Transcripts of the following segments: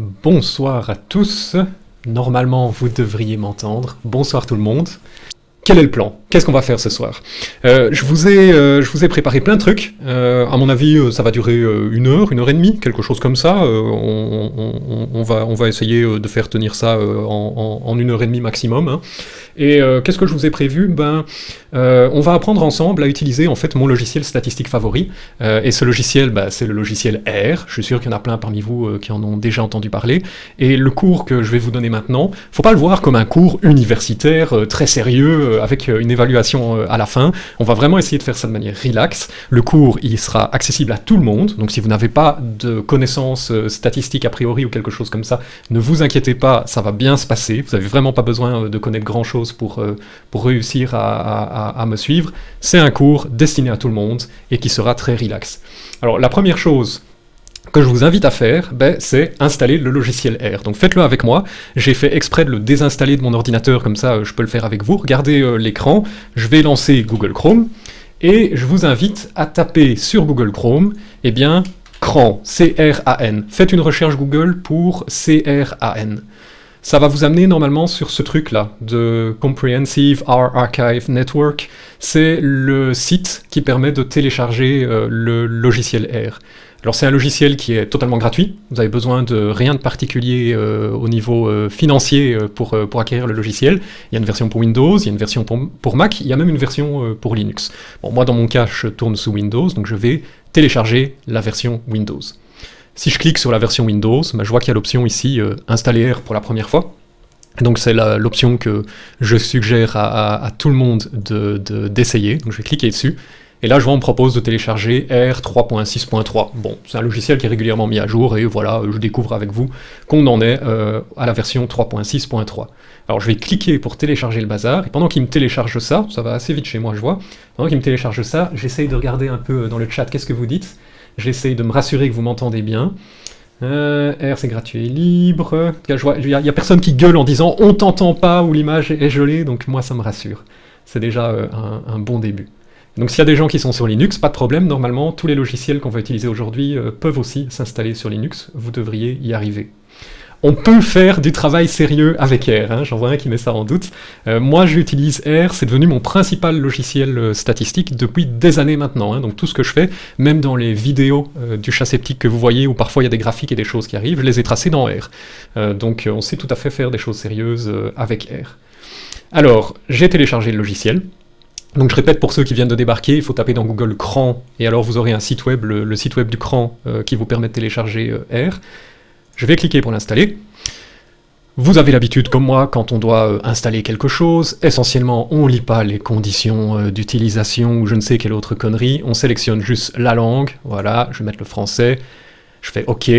Bonsoir à tous. Normalement, vous devriez m'entendre. Bonsoir tout le monde. Quel est le plan? Qu'est-ce qu'on va faire ce soir? Euh, je, vous ai, euh, je vous ai préparé plein de trucs. Euh, à mon avis, ça va durer une heure, une heure et demie, quelque chose comme ça. On, va, on va essayer de faire tenir ça en, une heure et demie maximum. Hein. Et qu'est-ce que je vous ai prévu? Ben, on va apprendre ensemble à utiliser en fait mon logiciel statistique favori. et ce logiciel, ben, c'est le logiciel R. Je suis sûr qu'il y en a plein parmi vous qui en ont déjà entendu parler. Et le cours que je vais vous donner maintenant, faut pas le voir comme un cours universitaire très sérieux avec une évaluation euh, à la fin. On va vraiment essayer de faire ça de manière relax. Le cours, il sera accessible à tout le monde, donc si vous n'avez pas de connaissances euh, statistiques a priori ou quelque chose comme ça, ne vous inquiétez pas, ça va bien se passer. Vous n'avez vraiment pas besoin euh, de connaître grand-chose pour, pour réussir à, me suivre. C'est un cours destiné à tout le monde et qui sera très relax. Alors la première chose que je vous invite à faire, ben, c'est installer le logiciel R. Donc faites-le avec moi. J'ai fait exprès de le désinstaller de mon ordinateur, comme ça je peux le faire avec vous. Regardez euh, l'écran, je vais lancer Google Chrome, et je vous invite à taper sur Google Chrome, eh bien, CRAN, C-R-A-N. Faites une recherche Google pour C-R-A-N. Ça va vous amener normalement sur ce truc-là, de Comprehensive R Archive Network. C'est le site qui permet de télécharger euh, le logiciel R. Alors c'est un logiciel qui est totalement gratuit, vous avez besoin de rien de particulier euh, au niveau euh, financier euh, pour, acquérir le logiciel. Il y a une version pour Windows, il y a une version pour, Mac, il y a même une version pour Linux. Bon, moi dans mon cas je tourne sous Windows, donc je vais télécharger la version Windows. Si je clique sur la version Windows, bah, je vois qu'il y a l'option ici Installer pour la première fois. Donc c'est l'option que je suggère à, tout le monde d'essayer, de, donc je vais cliquer dessus, et là, je vois, on me propose de télécharger R 3.6.3. Bon, c'est un logiciel qui est régulièrement mis à jour, et voilà, je découvre avec vous qu'on en est euh, à la version 3.6.3. Alors je vais cliquer pour télécharger le bazar, et pendant qu'il me télécharge ça, ça va assez vite chez moi, je vois, pendant qu'il me télécharge ça, j'essaye de regarder un peu dans le chat qu'est-ce que vous dites, j'essaye de me rassurer que vous m'entendez bien. Euh, R c'est gratuit et libre, il n'y a, personne qui gueule en disant « on t'entend pas » ou « l'image est gelée », donc moi ça me rassure. C'est déjà euh, un bon début. Donc s'il y a des gens qui sont sur Linux, pas de problème, normalement tous les logiciels qu'on va utiliser aujourd'hui euh, peuvent aussi s'installer sur Linux, vous devriez y arriver. On peut faire du travail sérieux avec R, hein, j'en vois un qui met ça en doute. Euh, moi j'utilise R, c'est devenu mon principal logiciel euh, statistique depuis des années maintenant, hein. donc tout ce que je fais, même dans les vidéos du chat sceptique que vous voyez, où parfois il y a des graphiques et des choses qui arrivent, je les ai tracés dans R. donc on sait tout à fait faire des choses sérieuses avec R. Alors, j'ai téléchargé le logiciel, donc je répète pour ceux qui viennent de débarquer, il faut taper dans Google CRAN, et alors vous aurez un site web, le, site web du CRAN, euh, qui vous permet de télécharger euh, R. Je vais cliquer pour l'installer. Vous avez l'habitude, comme moi, quand on doit euh, installer quelque chose, essentiellement on lit pas les conditions d'utilisation ou je ne sais quelle autre connerie, on sélectionne juste la langue, voilà, je vais mettre le français, je fais OK,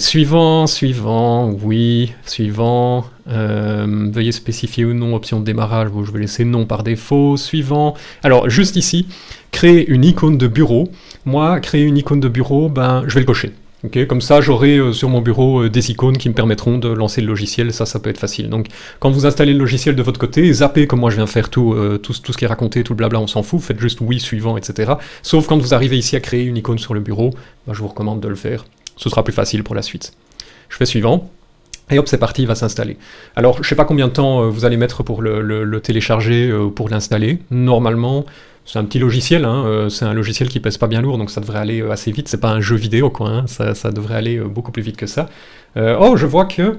suivant, suivant, oui, suivant, euh, veuillez spécifier ou non option de démarrage, je vais laisser non par défaut, suivant. Alors juste ici, créer une icône de bureau, moi créer une icône de bureau, ben je vais le cocher. Comme ça, j'aurai euh, sur mon bureau euh, des icônes qui me permettront de lancer le logiciel, ça, ça peut être facile. Donc, quand vous installez le logiciel de votre côté, zappez comme moi je viens faire tout, tout, tout, ce qui est raconté, tout le blabla, on s'en fout, faites juste oui, suivant, etc. Sauf quand vous arrivez ici à créer une icône sur le bureau, ben, je vous recommande de le faire ce sera plus facile pour la suite. Je fais suivant, et hop, c'est parti, il va s'installer. Alors, je ne sais pas combien de temps euh, vous allez mettre pour le, télécharger euh, ou pour l'installer. Normalement, c'est un petit logiciel, hein, euh, c'est un logiciel qui pèse pas bien lourd, donc ça devrait aller assez vite. C'est pas un jeu vidéo, quoi, hein, ça, ça, devrait aller beaucoup plus vite que ça. oh, je vois que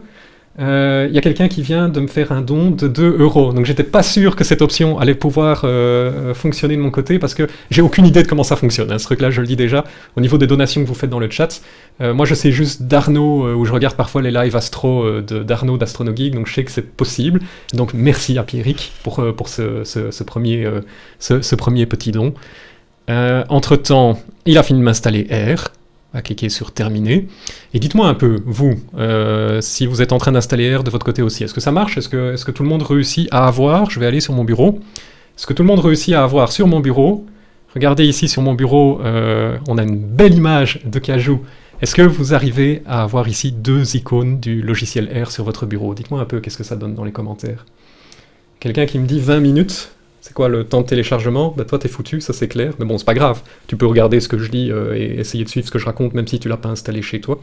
il euh, y a quelqu'un qui vient de me faire un don de 2 euros. Donc j'étais pas sûr que cette option allait pouvoir euh, fonctionner de mon côté parce que j'ai aucune idée de comment ça fonctionne. Hein. Ce truc-là, je le dis déjà, au niveau des donations que vous faites dans le chat. Euh, moi, je sais juste d'Arnaud, où je regarde parfois les lives astro d'Arnaud d'Astronogeek, donc je sais que c'est possible. Donc merci à Pierrick pour, pour ce, ce, premier, ce, premier petit don. Entre-temps, il a fini de m'installer R à cliquer sur terminer. Et dites-moi un peu, vous, euh, si vous êtes en train d'installer R de votre côté aussi, est-ce que ça marche? Est-ce que, est que, tout le monde réussit à avoir Je vais aller sur mon bureau. Est-ce que tout le monde réussit à avoir sur mon bureau? Regardez ici sur mon bureau, euh, on a une belle image de Cajou. Est-ce que vous arrivez à avoir ici deux icônes du logiciel R sur votre bureau? Dites-moi un peu qu'est-ce que ça donne dans les commentaires? Quelqu'un qui me dit 20 minutes c'est quoi le temps de téléchargement? Bah toi t'es foutu, ça c'est clair, mais bon c'est pas grave. Tu peux regarder ce que je dis euh, et essayer de suivre ce que je raconte même si tu l'as pas installé chez toi.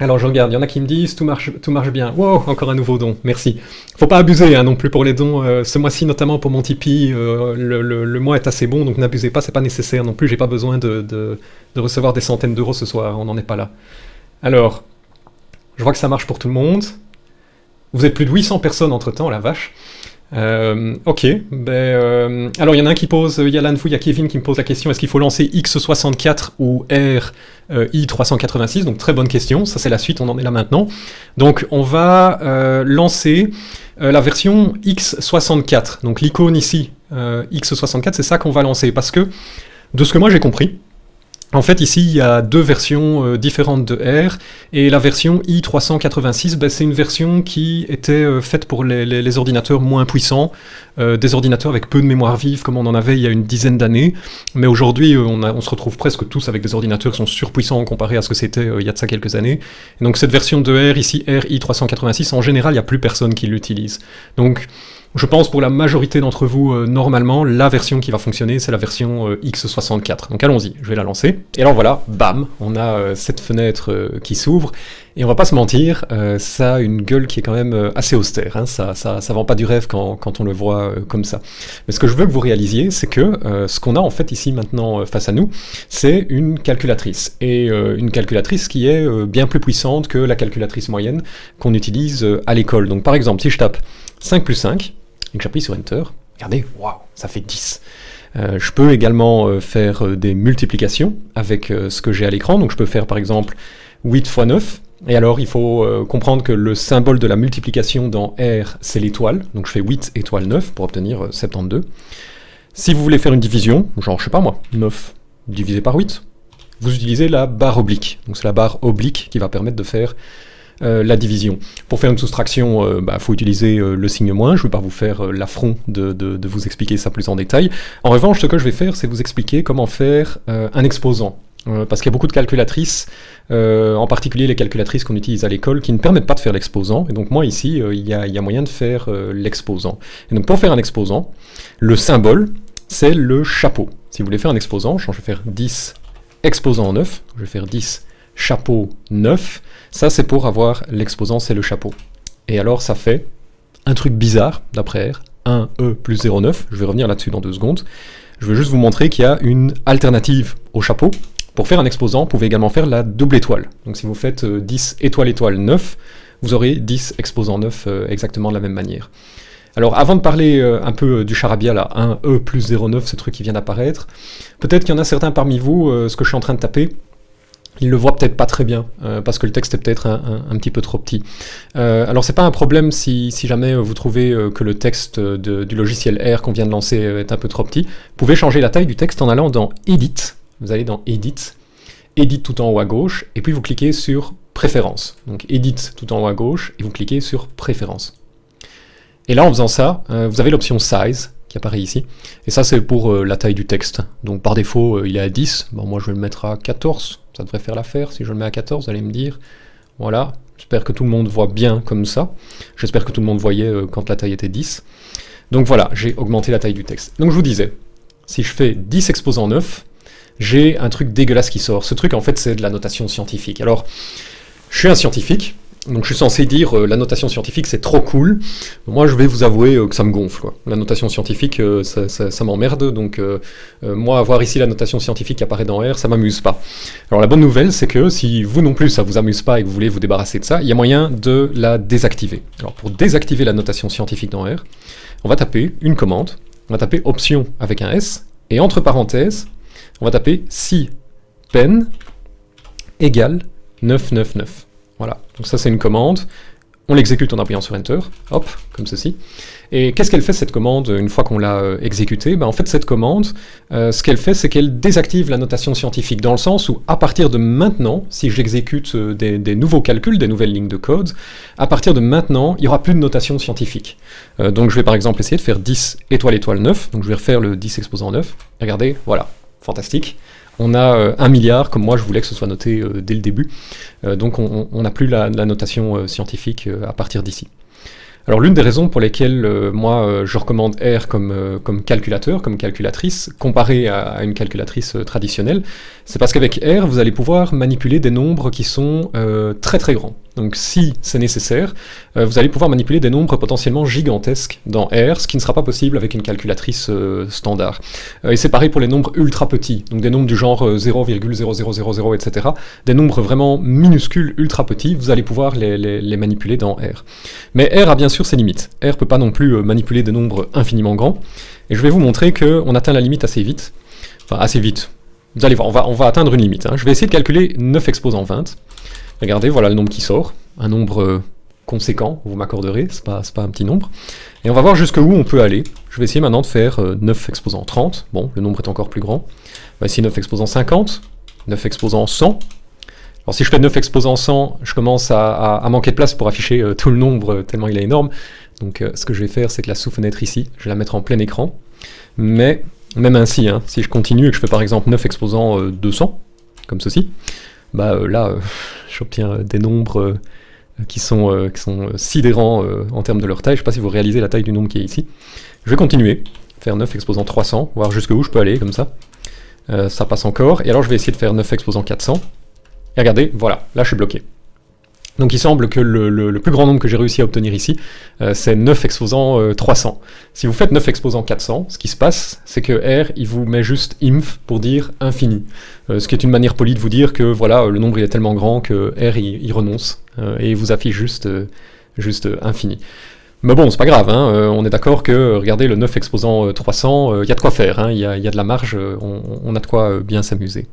Alors je regarde, il y en a qui me disent tout marche, tout marche bien. Wow, encore un nouveau don, merci. Faut pas abuser hein, non plus pour les dons. Euh, ce mois-ci, notamment pour mon Tipeee, euh, le, mois est assez bon, donc n'abusez pas, c'est pas nécessaire non plus. J'ai pas besoin de, de, recevoir des centaines d'euros ce soir, on n'en est pas là. Alors, je vois que ça marche pour tout le monde. Vous êtes plus de 800 personnes entre temps, la vache. Euh, ok, ben, euh, alors il y en a un qui pose, il y a vous, il y a Kevin qui me pose la question, est-ce qu'il faut lancer X64 ou R euh, I386 Donc très bonne question, ça c'est la suite, on en est là maintenant. Donc on va euh, lancer la version X64, donc l'icône ici, X64, c'est ça qu'on va lancer, parce que de ce que moi j'ai compris, en fait, ici, il y a deux versions euh, différentes de R, et la version i386, ben, c'est une version qui était euh, faite pour les, ordinateurs moins puissants, euh, des ordinateurs avec peu de mémoire vive, comme on en avait il y a une dizaine d'années, mais aujourd'hui, on, se retrouve presque tous avec des ordinateurs qui sont surpuissants comparé à ce que c'était il y a de ça quelques années. Donc cette version de R, ici, R i386, en général, il n'y a plus personne qui l'utilise. Donc, je pense pour la majorité d'entre vous, euh, normalement, la version qui va fonctionner, c'est la version euh, X64. Donc allons-y, je vais la lancer. Et alors voilà, bam, on a euh, cette fenêtre qui s'ouvre. Et on va pas se mentir, ça a une gueule qui est quand même assez austère. Hein. Ça, ça, ça, vend pas du rêve quand, quand on le voit comme ça. Mais ce que je veux que vous réalisiez, c'est que ce qu'on a en fait ici maintenant face à nous, c'est une calculatrice. Et une calculatrice qui est bien plus puissante que la calculatrice moyenne qu'on utilise à l'école. Donc par exemple, si je tape 5 plus 5, et que j'appuie sur Enter, regardez, waouh, ça fait 10. Euh, je peux également euh, faire euh, des multiplications avec ce que j'ai à l'écran, donc je peux faire par exemple 8 x 9, et alors il faut comprendre que le symbole de la multiplication dans R, c'est l'étoile, donc je fais 8 étoile 9 pour obtenir 72. Si vous voulez faire une division, genre je sais pas moi, 9 divisé par 8, vous utilisez la barre oblique, donc c'est la barre oblique qui va permettre de faire la division. Pour faire une soustraction, il euh, bah, faut utiliser euh, le signe moins, je ne vais pas vous faire l'affront de, vous expliquer ça plus en détail. En revanche, ce que je vais faire, c'est vous expliquer comment faire un exposant. parce qu'il y a beaucoup de calculatrices, en particulier les calculatrices qu'on utilise à l'école, qui ne permettent pas de faire l'exposant. Et donc moi ici, il y, a moyen de faire l'exposant. Et donc pour faire un exposant, le symbole, c'est le chapeau. Si vous voulez faire un exposant, je vais faire 10 exposant 9, je vais faire 10 chapeau 9, ça, c'est pour avoir l'exposant, c'est le chapeau. Et alors, ça fait un truc bizarre, d'après R, 1E plus 0,9. Je vais revenir là-dessus dans deux secondes. Je veux juste vous montrer qu'il y a une alternative au chapeau. Pour faire un exposant, vous pouvez également faire la double étoile. Donc si vous faites 10 euh, étoile étoile 9, vous aurez 10 exposants 9 euh, exactement de la même manière. Alors avant de parler euh, un peu du charabia là, 1E plus 0,9, ce truc qui vient d'apparaître, peut-être qu'il y en a certains parmi vous, ce que je suis en train de taper, il le voit peut-être pas très bien, euh, parce que le texte est peut-être un, petit peu trop petit. Euh, alors c'est pas un problème si, jamais vous trouvez euh, que le texte du logiciel R qu'on vient de lancer est un peu trop petit. Vous pouvez changer la taille du texte en allant dans Edit, vous allez dans Edit, Edit tout en haut à gauche, et puis vous cliquez sur Préférences. Donc Edit tout en haut à gauche, et vous cliquez sur Préférences. Et là en faisant ça, vous avez l'option Size, qui apparaît ici. Et ça, c'est pour la taille du texte. Donc par défaut, il est à 10. Bon, moi, je vais le mettre à 14 ça devrait faire l'affaire. Si je le mets à 14, vous allez me dire, voilà, j'espère que tout le monde voit bien comme ça. J'espère que tout le monde voyait euh, quand la taille était 10. Donc voilà, j'ai augmenté la taille du texte. Donc je vous disais, si je fais 10 exposants 9, j'ai un truc dégueulasse qui sort. Ce truc, en fait, c'est de la notation scientifique. Alors, je suis un scientifique, donc je suis censé dire euh, la notation scientifique c'est trop cool. Moi je vais vous avouer euh, que ça me gonfle. La notation scientifique euh, ça, m'emmerde. Donc moi avoir ici la notation scientifique qui apparaît dans R ça m'amuse pas. Alors la bonne nouvelle c'est que si vous non plus ça vous amuse pas et que vous voulez vous débarrasser de ça, il y a moyen de la désactiver. Alors pour désactiver la notation scientifique dans R, on va taper une commande, on va taper option avec un S et entre parenthèses on va taper si pen égale 999. Voilà, donc ça c'est une commande. On l'exécute en appuyant sur Enter, hop, comme ceci. Et qu'est-ce qu'elle fait cette commande une fois qu'on l'a euh, exécutée? Ben, En fait cette commande, euh, ce qu'elle fait c'est qu'elle désactive la notation scientifique, dans le sens où à partir de maintenant, si j'exécute euh, des, nouveaux calculs, des nouvelles lignes de code, à partir de maintenant, il n'y aura plus de notation scientifique. donc je vais par exemple essayer de faire 10 étoile étoile 9, donc je vais refaire le 10 exposant 9, regardez, voilà, fantastique on a euh, un milliard, comme moi je voulais que ce soit noté euh, dès le début. Euh, donc on n'a plus la, notation scientifique à partir d'ici. Alors l'une des raisons pour lesquelles moi je recommande R comme, comme calculateur, comme calculatrice, comparé à, une calculatrice traditionnelle, c'est parce qu'avec R vous allez pouvoir manipuler des nombres qui sont très très grands. Donc si c'est nécessaire, vous allez pouvoir manipuler des nombres potentiellement gigantesques dans R, ce qui ne sera pas possible avec une calculatrice standard. et c'est pareil pour les nombres ultra petits, donc des nombres du genre 0,0000, etc. Des nombres vraiment minuscules, ultra petits, vous allez pouvoir les, manipuler dans R. Mais R a bien sûr ses limites. R peut pas non plus euh, manipuler des nombres infiniment grands, et je vais vous montrer qu'on atteint la limite assez vite. Enfin, assez vite. Vous allez voir, on va, on va atteindre une limite. Hein. Je vais essayer de calculer 9 exposants 20. Regardez, voilà le nombre qui sort. Un nombre euh, conséquent, vous m'accorderez, c'est pas, pas un petit nombre. Et on va voir jusqu'où on peut aller. Je vais essayer maintenant de faire 9 euh, exposants 30. Bon, le nombre est encore plus grand. On va essayer 9 exposants 50, 9 exposants 100, alors si je fais 9 exposants 100, je commence à, manquer de place pour afficher euh, tout le nombre euh, tellement il est énorme. Donc ce que je vais faire, c'est que la sous-fenêtre ici, je vais la mettre en plein écran. Mais même ainsi, hein, si je continue et que je fais par exemple 9 exposants 200, comme ceci, bah là, j'obtiens des nombres qui sont, qui sont sidérants en termes de leur taille. Je ne sais pas si vous réalisez la taille du nombre qui est ici. Je vais continuer, faire 9 exposants 300, voir jusqu'où je peux aller, comme ça. ça passe encore. Et alors je vais essayer de faire 9 exposants 400. Et regardez, voilà, là je suis bloqué. Donc il semble que le, plus grand nombre que j'ai réussi à obtenir ici, euh, c'est 9 exposants 300. Euh, si vous faites 9 exposants 400, ce qui se passe, c'est que R, il vous met juste inf pour dire infini. Euh, ce qui est une manière polie de vous dire que voilà, le nombre il est tellement grand que R, il, renonce, et il vous affiche juste, juste infini. Mais bon, c'est pas grave, hein, on est d'accord que, regardez, le 9 exposant 300, il y a de quoi faire, hein, il y, a, de la marge, on a de quoi bien s'amuser.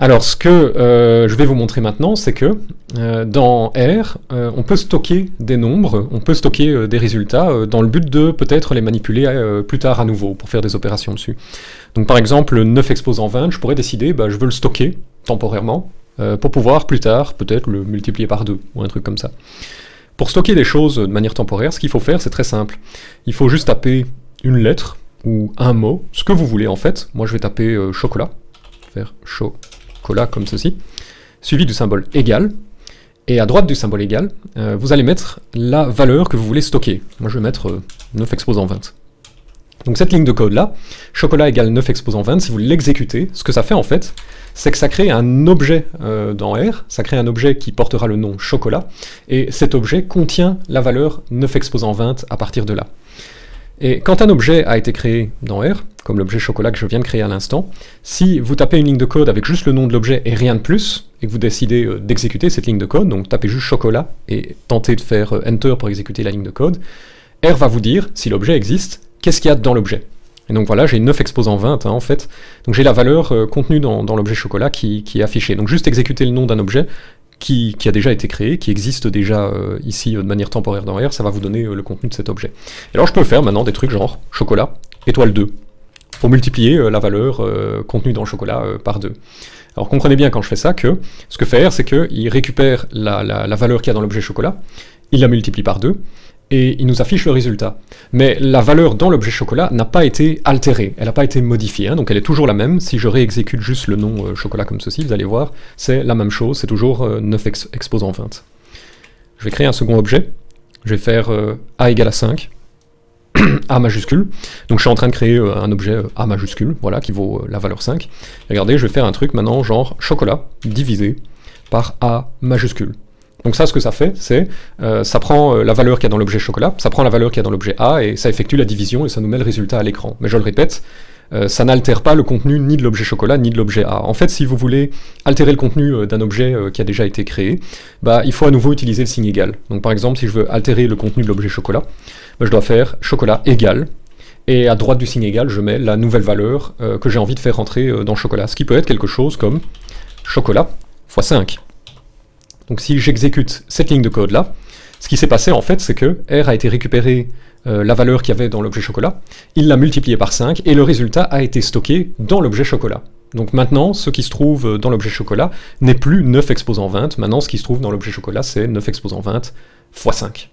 Alors ce que euh, je vais vous montrer maintenant, c'est que euh, dans R, euh, on peut stocker des nombres, on peut stocker des résultats dans le but de peut-être les manipuler plus tard à nouveau pour faire des opérations dessus. Donc par exemple, 9 exposants 20, je pourrais décider, bah, je veux le stocker temporairement pour pouvoir plus tard peut-être le multiplier par 2 ou un truc comme ça. Pour stocker des choses de manière temporaire, ce qu'il faut faire, c'est très simple. Il faut juste taper une lettre ou un mot, ce que vous voulez en fait. Moi je vais taper chocolat, faire chaud comme ceci, suivi du symbole égal, et à droite du symbole égal, euh, vous allez mettre la valeur que vous voulez stocker. Moi je vais mettre 9 euh, exposants 20. Donc cette ligne de code là, chocolat égale 9 exposants 20, si vous l'exécutez, ce que ça fait en fait, c'est que ça crée un objet euh, dans R, ça crée un objet qui portera le nom chocolat, et cet objet contient la valeur 9 exposants 20 à partir de là. Et quand un objet a été créé dans R, comme l'objet chocolat que je viens de créer à l'instant, si vous tapez une ligne de code avec juste le nom de l'objet et rien de plus, et que vous décidez euh, d'exécuter cette ligne de code, donc tapez juste chocolat et tentez de faire euh, Enter pour exécuter la ligne de code, R va vous dire, si l'objet existe, qu'est-ce qu'il y a dans l'objet. Et donc voilà, j'ai 9 exposants 20 hein, en fait, donc j'ai la valeur euh, contenue dans, l'objet chocolat qui, qui, est affichée. Donc juste exécuter le nom d'un objet, qui, a déjà été créé, qui existe déjà ici de manière temporaire dans R, ça va vous donner le contenu de cet objet. Et alors je peux faire maintenant des trucs genre chocolat, étoile 2, pour multiplier la valeur contenue dans le chocolat par 2. Alors comprenez bien quand je fais ça que ce que fait R, c'est qu'il récupère la, la valeur qu'il y a dans l'objet chocolat, il la multiplie par 2, et il nous affiche le résultat. Mais la valeur dans l'objet chocolat n'a pas été altérée, elle n'a pas été modifiée, hein, donc elle est toujours la même. Si je réexécute juste le nom euh, chocolat comme ceci, vous allez voir, c'est la même chose, c'est toujours 9 euh, exposants 20. Je vais créer un second objet, je vais faire euh, A égale à 5, A majuscule, donc je suis en train de créer un objet A majuscule, voilà, qui vaut la valeur 5. Regardez, je vais faire un truc maintenant, genre chocolat divisé par A majuscule. Donc ça, ce que ça fait, c'est, euh, ça prend euh, la valeur qu'il y a dans l'objet chocolat, ça prend la valeur qu'il y a dans l'objet A, et ça effectue la division, et ça nous met le résultat à l'écran. Mais je le répète, euh, ça n'altère pas le contenu ni de l'objet chocolat, ni de l'objet A. En fait, si vous voulez altérer le contenu d'un objet qui a déjà été créé, bah, il faut à nouveau utiliser le signe égal. Donc par exemple, si je veux altérer le contenu de l'objet chocolat, bah, je dois faire chocolat égal, et à droite du signe égal, je mets la nouvelle valeur que j'ai envie de faire rentrer dans chocolat, ce qui peut être quelque chose comme chocolat x 5. Donc si j'exécute cette ligne de code là, ce qui s'est passé en fait, c'est que R a été récupéré euh, la valeur qu'il y avait dans l'objet chocolat, il l'a multiplié par 5, et le résultat a été stocké dans l'objet chocolat. Donc maintenant, ce qui se trouve dans l'objet chocolat n'est plus 9 exposants 20, maintenant ce qui se trouve dans l'objet chocolat c'est 9 exposants 20 x 5.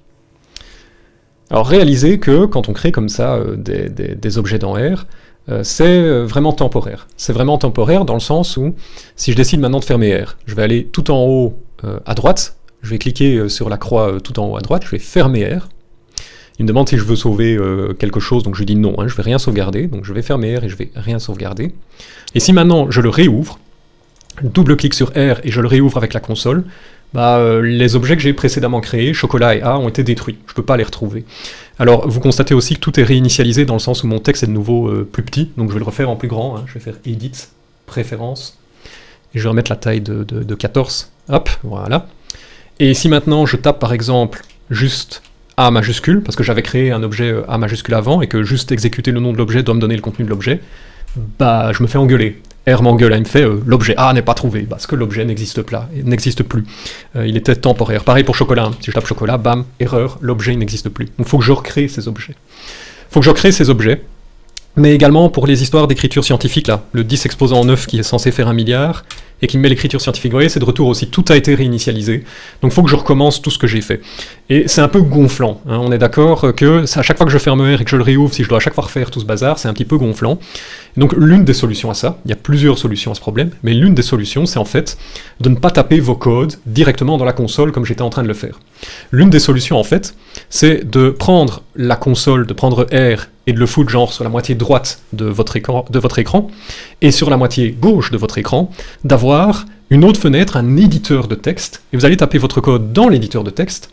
Alors réalisez que quand on crée comme ça euh, des, objets dans R, euh, c'est vraiment temporaire. C'est vraiment temporaire dans le sens où, si je décide maintenant de fermer R, je vais aller tout en haut euh, à droite, je vais cliquer sur la croix tout en haut à droite, je vais fermer R. Il me demande si je veux sauver quelque chose, donc je lui dis non, hein, je vais rien sauvegarder, donc je vais fermer R et je vais rien sauvegarder. Et si maintenant je le réouvre, double-clic sur R et je le réouvre avec la console, bah, euh, les objets que j'ai précédemment créés, chocolat et A, ont été détruits. Je ne peux pas les retrouver. Alors, vous constatez aussi que tout est réinitialisé dans le sens où mon texte est de nouveau euh, plus petit, donc je vais le refaire en plus grand. Hein. Je vais faire Edit, Préférences, et je vais remettre la taille de, de 14. Hop, voilà. Et si maintenant je tape par exemple juste A majuscule, parce que j'avais créé un objet euh, A majuscule avant, et que juste exécuter le nom de l'objet doit me donner le contenu de l'objet, bah je me fais engueuler. R m'engueule, il me fait euh, l'objet A n'est pas trouvé, parce que l'objet n'existe plus. Euh, il était temporaire. Pareil pour chocolat, hein. si je tape chocolat, bam, erreur, l'objet n'existe plus. Donc il faut que je recrée ces objets. Il faut que je recrée ces objets, mais également pour les histoires d'écriture scientifique, là, le 10 exposant en 9 qui est censé faire un milliard, et qui me met l'écriture scientifique. Vous voyez, c'est de retour aussi, tout a été réinitialisé, donc il faut que je recommence tout ce que j'ai fait. Et c'est un peu gonflant, hein. on est d'accord que à chaque fois que je ferme R et que je le réouvre, si je dois à chaque fois refaire tout ce bazar, c'est un petit peu gonflant. Donc l'une des solutions à ça, il y a plusieurs solutions à ce problème, mais l'une des solutions, c'est en fait de ne pas taper vos codes directement dans la console comme j'étais en train de le faire. L'une des solutions, en fait, c'est de prendre la console, de prendre R et de le foutre genre sur la moitié droite de votre écran, et sur la moitié gauche de votre écran, d'avoir une autre fenêtre, un éditeur de texte, et vous allez taper votre code dans l'éditeur de texte,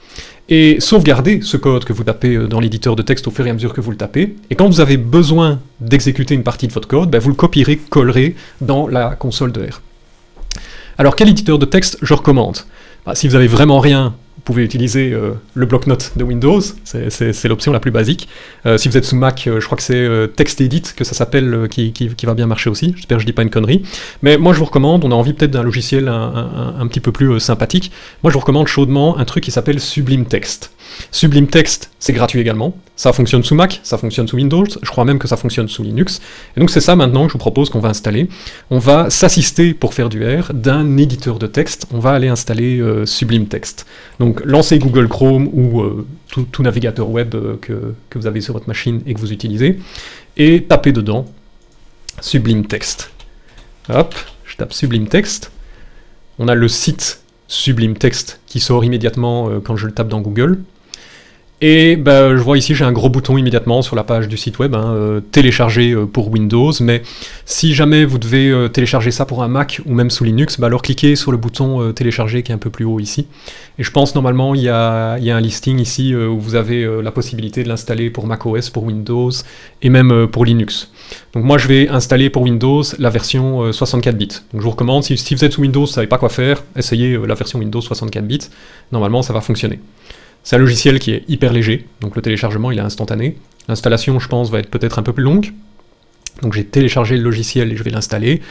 et sauvegarder ce code que vous tapez euh, dans l'éditeur de texte au fur et à mesure que vous le tapez, et quand vous avez besoin d'exécuter une partie de votre code, ben vous le copierez, collerez dans la console de R. Alors quel éditeur de texte je recommande? Bah, Si vous avez vraiment rien pouvez utiliser euh, le bloc-notes de Windows, c'est l'option la plus basique. Euh, si vous êtes sous Mac, euh, je crois que c'est TextEdit que ça s'appelle, qui, va bien marcher aussi. J'espère que je dis pas une connerie. Mais moi je vous recommande, on a envie peut-être d'un logiciel un, petit peu plus sympathique. Moi je vous recommande chaudement un truc qui s'appelle Sublime Text. Sublime Text, c'est gratuit également. Ça fonctionne sous Mac, ça fonctionne sous Windows, je crois même que ça fonctionne sous Linux. Et donc c'est ça maintenant que je vous propose qu'on va installer. On va s'assister pour faire du R d'un éditeur de texte. On va aller installer euh, Sublime Text. Donc lancez Google Chrome ou euh, tout, navigateur web euh, que, que vous avez sur votre machine et que vous utilisez, et tapez dedans Sublime Text. Hop, je tape Sublime Text. On a le site Sublime Text qui sort immédiatement quand je le tape dans Google. Et bah, je vois ici, j'ai un gros bouton immédiatement sur la page du site web, hein, euh, télécharger euh, pour Windows, mais si jamais vous devez euh, télécharger ça pour un Mac ou même sous Linux, bah, alors cliquez sur le bouton télécharger qui est un peu plus haut ici. Et je pense normalement il y a, un listing ici où vous avez la possibilité de l'installer pour macOS, pour Windows et même pour Linux. Donc moi je vais installer pour Windows la version 64 bits. Donc je vous recommande, si, si vous êtes sous Windows, vous ne savez pas quoi faire, essayez la version Windows 64 bits, normalement ça va fonctionner. C'est un logiciel qui est hyper léger, donc le téléchargement il est instantané. L'installation, je pense, va être peut-être un peu plus longue. Donc j'ai téléchargé le logiciel et je vais l'installer.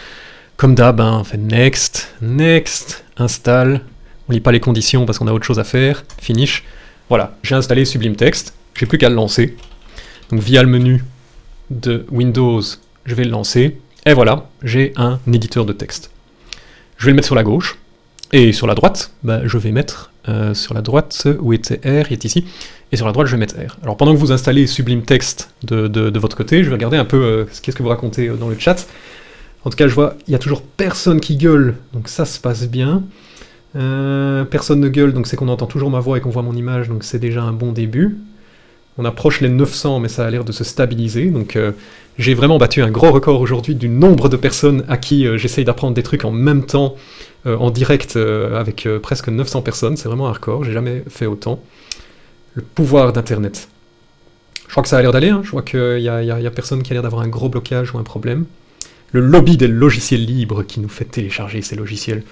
Comme d'hab, hein, on fait next, next, install. On lit pas les conditions parce qu'on a autre chose à faire. Finish. Voilà, j'ai installé Sublime Text. J'ai plus qu'à le lancer. Donc via le menu de Windows, je vais le lancer. Et voilà, j'ai un éditeur de texte. Je vais le mettre sur la gauche. Et sur la droite, bah, je vais mettre euh, sur la droite, où était R, il est ici, et sur la droite je vais mettre R. Alors pendant que vous installez Sublime Text de, votre côté, je vais regarder un peu euh, qu'est-ce que vous racontez euh, dans le chat. En tout cas je vois, il y a toujours personne qui gueule, donc ça se passe bien. personne ne gueule, donc c'est qu'on entend toujours ma voix et qu'on voit mon image, donc c'est déjà un bon début. On approche les 900, mais ça a l'air de se stabiliser, donc j'ai vraiment battu un gros record aujourd'hui du nombre de personnes à qui j'essaye d'apprendre des trucs en même temps, euh, en direct euh, avec euh, presque 900 personnes, c'est vraiment un record, j'ai jamais fait autant. Le pouvoir d'Internet. Je crois que ça a l'air d'aller, hein. je vois qu'il n'y a, a, personne qui a l'air d'avoir un gros blocage ou un problème. Le lobby des logiciels libres qui nous fait télécharger ces logiciels.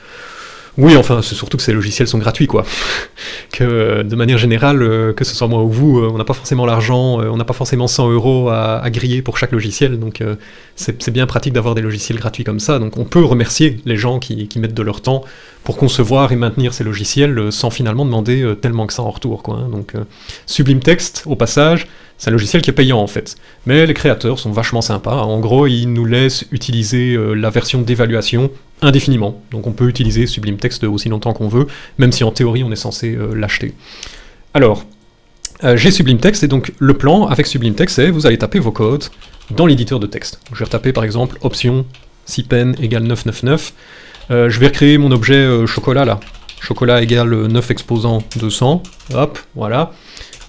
Oui, enfin, c'est surtout que ces logiciels sont gratuits, quoi. que de manière générale, euh, que ce soit moi ou vous, euh, on n'a pas forcément l'argent, euh, on n'a pas forcément 100 euros à, griller pour chaque logiciel, donc c'est bien pratique d'avoir des logiciels gratuits comme ça. Donc on peut remercier les gens qui, mettent de leur temps pour concevoir et maintenir ces logiciels sans finalement demander tellement que ça en retour, quoi. Hein. Donc Sublime Text, au passage, c'est un logiciel qui est payant en fait. Mais les créateurs sont vachement sympas. En gros, ils nous laissent utiliser la version d'évaluation indéfiniment. Donc on peut utiliser Sublime Text aussi longtemps qu'on veut, même si en théorie on est censé euh, l'acheter. Alors, euh, j'ai Sublime Text, et donc le plan avec Sublime Text, c'est vous allez taper vos codes dans l'éditeur de texte. je vais retaper par exemple option pen égale 999. Euh, je vais recréer mon objet chocolat là. chocolat égale 9 exposants 200, hop, voilà,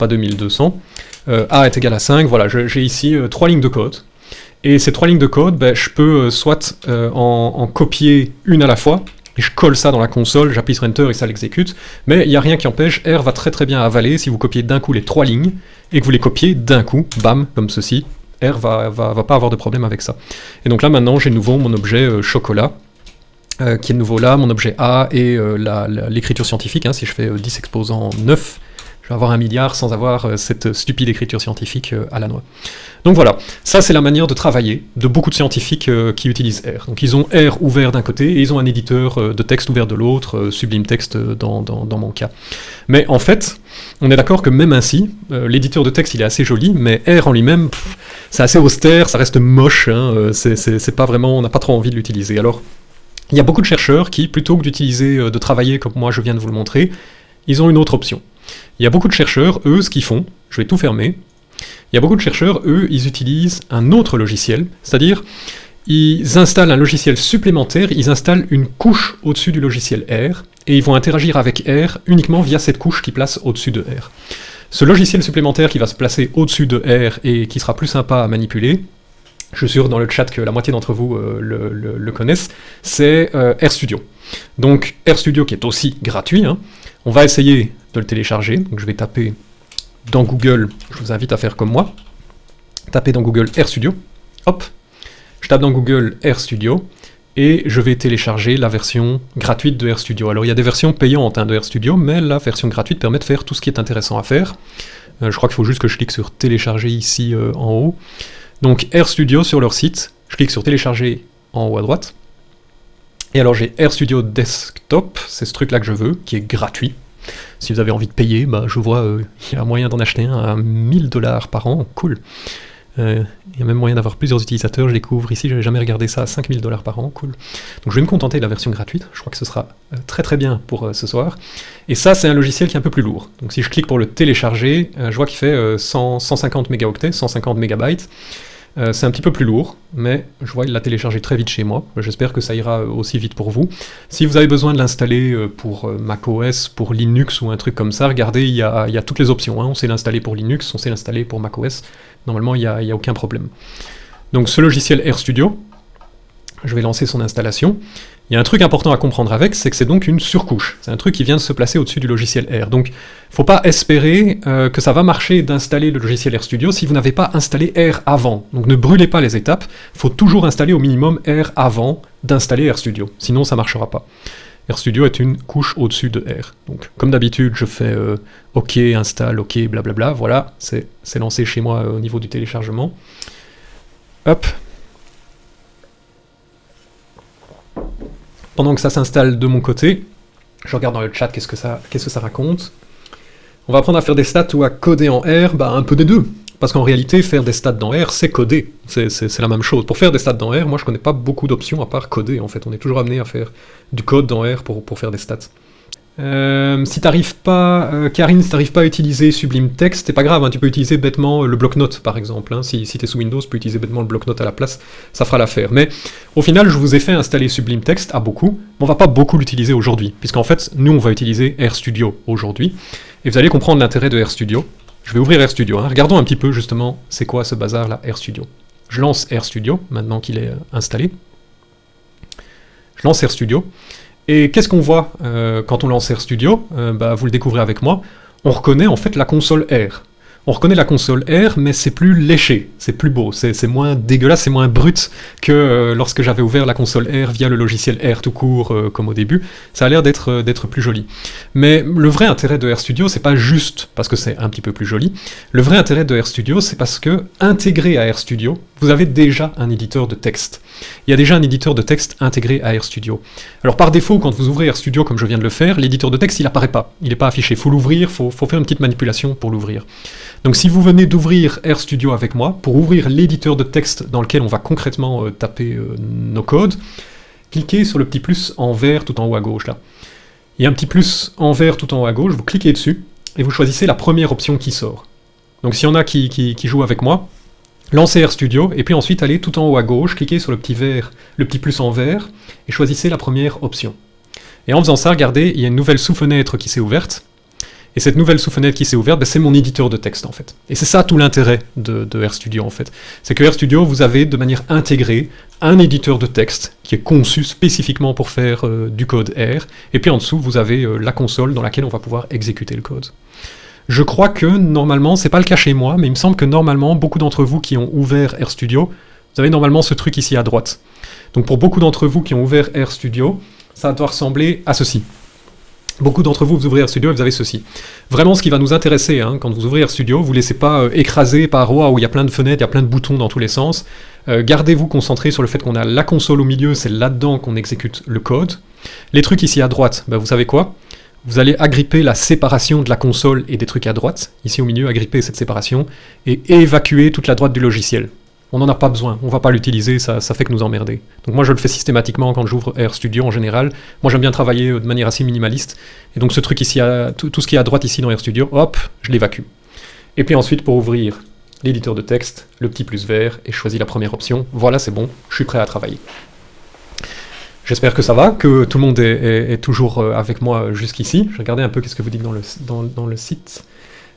pas 2200. Euh, A est égal à 5, voilà, j'ai ici euh, trois lignes de code. Et ces trois lignes de code, ben, je peux euh, soit en, copier une à la fois, et je colle ça dans la console, j'appuie sur Enter et ça l'exécute, mais il n'y a rien qui empêche, R va très très bien avaler si vous copiez d'un coup les trois lignes, et que vous les copiez d'un coup, bam, comme ceci, R va, va, pas avoir de problème avec ça. Et donc là maintenant j'ai nouveau mon objet chocolat, qui est nouveau là, mon objet A et l'écriture scientifique, hein, si je fais 10 exposants 9, je avoir un milliard sans avoir cette stupide écriture scientifique à la noix. Donc voilà, ça c'est la manière de travailler de beaucoup de scientifiques qui utilisent R. Donc ils ont R ouvert d'un côté et ils ont un éditeur de texte ouvert de l'autre, Sublime Text dans, dans, mon cas. Mais en fait, on est d'accord que même ainsi, l'éditeur de texte il est assez joli, mais R en lui-même, c'est assez austère, ça reste moche, hein, euh, c'est pas vraiment, on n'a pas trop envie de l'utiliser. Alors, il y a beaucoup de chercheurs qui, plutôt que d'utiliser, euh, de travailler comme moi je viens de vous le montrer, ils ont une autre option. Il y a beaucoup de chercheurs, eux, ce qu'ils font, je vais tout fermer, il y a beaucoup de chercheurs, eux, ils utilisent un autre logiciel, c'est-à-dire, ils installent un logiciel supplémentaire, ils installent une couche au-dessus du logiciel R, et ils vont interagir avec R uniquement via cette couche qui place au-dessus de R. Ce logiciel supplémentaire qui va se placer au-dessus de R et qui sera plus sympa à manipuler, je suis sûr dans le chat que la moitié d'entre vous euh, le, connaissent, c'est euh, RStudio. Donc RStudio qui est aussi gratuit, hein. on va essayer de le télécharger, donc je vais taper dans Google, je vous invite à faire comme moi, taper dans Google RStudio, hop, je tape dans Google RStudio, et je vais télécharger la version gratuite de RStudio. Alors il y a des versions payantes hein, de RStudio, mais la version gratuite permet de faire tout ce qui est intéressant à faire. Euh, je crois qu'il faut juste que je clique sur télécharger ici euh, en haut. Donc RStudio sur leur site, je clique sur télécharger en haut à droite. Et alors j'ai RStudio Desktop, c'est ce truc là que je veux, qui est gratuit. Si vous avez envie de payer, bah, je vois euh, il y a moyen d'en acheter un à 1000 dollars par an, cool. Euh, il y a même moyen d'avoir plusieurs utilisateurs, je découvre ici, je n'avais jamais regardé ça, à 5000 dollars par an, cool. Donc je vais me contenter de la version gratuite, je crois que ce sera euh, très très bien pour ce soir. Et ça, c'est un logiciel qui est un peu plus lourd. Donc si je clique pour le télécharger, je vois qu'il fait 150 mégaoctets, 150 mégabytes. Euh, c'est un petit peu plus lourd, mais je vois qu'il l'a téléchargé très vite chez moi. J'espère que ça ira aussi vite pour vous. Si vous avez besoin de l'installer euh, pour euh, macOS, pour Linux ou un truc comme ça, regardez, il y a, toutes les options. Hein. On sait l'installer pour Linux, on sait l'installer pour macOS. Normalement, il n'y a, aucun problème. Donc ce logiciel RStudio, je vais lancer son installation. Il y a un truc important à comprendre avec, c'est que c'est donc une surcouche. C'est un truc qui vient de se placer au-dessus du logiciel R. Donc, faut pas espérer euh, que ça va marcher d'installer le logiciel RStudio si vous n'avez pas installé R avant. Donc ne brûlez pas les étapes, faut toujours installer au minimum R avant d'installer RStudio, sinon ça marchera pas. RStudio est une couche au-dessus de R. Donc, comme d'habitude, je fais euh, OK, installe, OK, blablabla, voilà, c'est lancé chez moi euh, au niveau du téléchargement. Hop, Pendant que ça s'installe de mon côté, je regarde dans le chat qu'est-ce que ça, raconte. On va apprendre à faire des stats ou à coder en R, bah un peu des deux. Parce qu'en réalité, faire des stats dans R, c'est coder. C'est la même chose. Pour faire des stats dans R, moi je connais pas beaucoup d'options à part coder en fait. On est toujours amené à faire du code dans R pour faire des stats. Euh, si t'arrives pas, euh, Karine, si t'arrives pas à utiliser Sublime Text, c'est pas grave, hein, tu peux utiliser bêtement le bloc-notes par exemple. Hein. si t'es sous Windows, tu peux utiliser bêtement le bloc-notes à la place, ça fera l'affaire. Mais au final, je vous ai fait installer Sublime Text à beaucoup, mais on va pas beaucoup l'utiliser aujourd'hui, puisqu'en fait, nous on va utiliser RStudio aujourd'hui, et vous allez comprendre l'intérêt de RStudio. Je vais ouvrir RStudio, hein. regardons un petit peu justement c'est quoi ce bazar là, RStudio. Je lance RStudio, maintenant qu'il est euh, installé. Je lance RStudio. Et qu'est-ce qu'on voit euh, quand on lance RStudio euh, bah, Vous le découvrez avec moi. On reconnaît en fait la console R. On reconnaît la console R, mais c'est plus léché, c'est plus beau, c'est moins dégueulasse, c'est moins brut que euh, lorsque j'avais ouvert la console R via le logiciel R tout court, comme au début. Ça a l'air d'être d'être plus joli. Mais le vrai intérêt de RStudio, c'est pas juste parce que c'est un petit peu plus joli. Le vrai intérêt de RStudio, c'est parce que, intégré à RStudio, vous avez déjà un éditeur de texte. Il y a déjà un éditeur de texte intégré à RStudio. Alors par défaut, quand vous ouvrez RStudio comme je viens de le faire, l'éditeur de texte il apparaît pas, il n'est pas affiché, il faut l'ouvrir, il faut, faire une petite manipulation pour l'ouvrir. Donc si vous venez d'ouvrir RStudio avec moi, pour ouvrir l'éditeur de texte dans lequel on va concrètement euh, taper euh, nos codes, cliquez sur le petit plus en vert tout en haut à gauche là. Il y a un petit plus en vert tout en haut à gauche, vous cliquez dessus, et vous choisissez la première option qui sort. Donc s'il y en a qui, qui jouent avec moi, Lancez RStudio, et puis ensuite allez tout en haut à gauche, cliquez sur le petit vert, le petit plus en vert, et choisissez la première option. Et en faisant ça, regardez, il y a une nouvelle sous-fenêtre qui s'est ouverte. Et cette nouvelle sous-fenêtre qui s'est ouverte, ben, c'est mon éditeur de texte en fait. Et c'est ça tout l'intérêt de, RStudio en fait. C'est que RStudio, vous avez de manière intégrée un éditeur de texte qui est conçu spécifiquement pour faire euh, du code R. Et puis en dessous, vous avez euh, la console dans laquelle on va pouvoir exécuter le code. Je crois que normalement, c'est pas le cas chez moi, mais il me semble que normalement, beaucoup d'entre vous qui ont ouvert RStudio, vous avez normalement ce truc ici à droite. Donc pour beaucoup d'entre vous qui ont ouvert RStudio, ça doit ressembler à ceci. Beaucoup d'entre vous, vous ouvrez RStudio et vous avez ceci. Vraiment, ce qui va nous intéresser, hein, quand vous ouvrez RStudio, vous ne laissez pas euh, écraser par oh, où il y a plein de fenêtres, il y a plein de boutons dans tous les sens. Euh, gardez-vous concentré sur le fait qu'on a la console au milieu, c'est là-dedans qu'on exécute le code. Les trucs ici à droite, bah, vous savez quoi? Vous allez agripper la séparation de la console et des trucs à droite, ici au milieu, agripper cette séparation, et évacuer toute la droite du logiciel on n'en a pas besoin, on va pas l'utiliser, ça, fait que nous emmerder. Donc moi je le fais systématiquement quand j'ouvre RStudio en général. Moi j'aime bien travailler euh, de manière assez minimaliste. Et donc ce truc ici, tout, ce qui est à droite ici dans RStudio, hop, je l'évacue. Et puis ensuite pour ouvrir l'éditeur de texte, le petit plus vert, et je choisis la première option. Voilà, c'est bon, je suis prêt à travailler. J'espère que ça va, que tout le monde est, toujours euh, avec moi jusqu'ici. Je regarder un peu qu'est-ce que vous dites dans le, dans le site.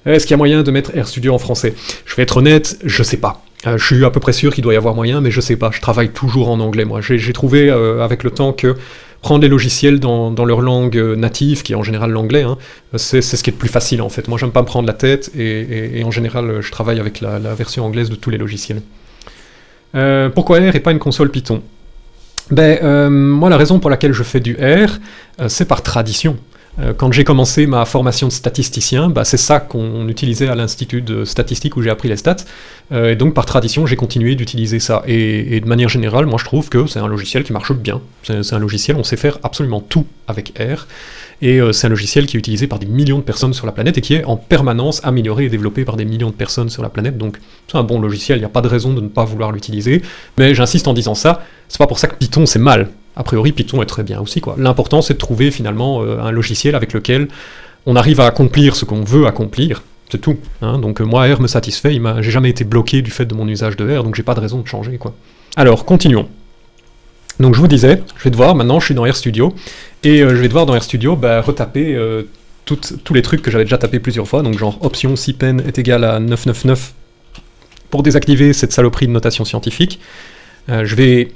Est-ce qu'il y a moyen de mettre RStudio en français? Je vais être honnête, je sais pas. Euh, je suis à peu près sûr qu'il doit y avoir moyen, mais je sais pas, je travaille toujours en anglais moi. J'ai trouvé euh, avec le temps que prendre les logiciels dans, leur langue euh, native, qui est en général l'anglais, hein, c'est ce qui est le plus facile en fait. Moi j'aime pas me prendre la tête, et, en général je travaille avec la, version anglaise de tous les logiciels. pourquoi R et pas une console Python? Ben, moi, la raison pour laquelle je fais du R, c'est par tradition. Euh, quand j'ai commencé ma formation de statisticien, bah, c'est ça qu'on utilisait à l'institut de statistique où j'ai appris les stats, euh, et donc par tradition j'ai continué d'utiliser ça. Et, de manière générale, moi je trouve que c'est un logiciel qui marche bien. C'est un logiciel, on sait faire absolument tout avec R, et euh, c'est un logiciel qui est utilisé par des millions de personnes sur la planète et qui est en permanence amélioré et développé par des millions de personnes sur la planète, donc c'est un bon logiciel, il n'y a pas de raison de ne pas vouloir l'utiliser, mais j'insiste en disant ça, c'est pas pour ça que Python c'est mal, a priori, Python est très bien aussi. L'important, c'est de trouver finalement euh, un logiciel avec lequel on arrive à accomplir ce qu'on veut accomplir. C'est tout. Hein. Donc euh, moi, R me satisfait. J'ai jamais été bloqué du fait de mon usage de R, donc j'ai pas de raison de changer. Alors, continuons. Donc je vous disais, je vais devoir, maintenant je suis dans RStudio, et euh, je vais devoir dans RStudio bah, retaper tous les trucs que j'avais déjà tapé plusieurs fois, donc genre option si pen est égal à 999 pour désactiver cette saloperie de notation scientifique. je vais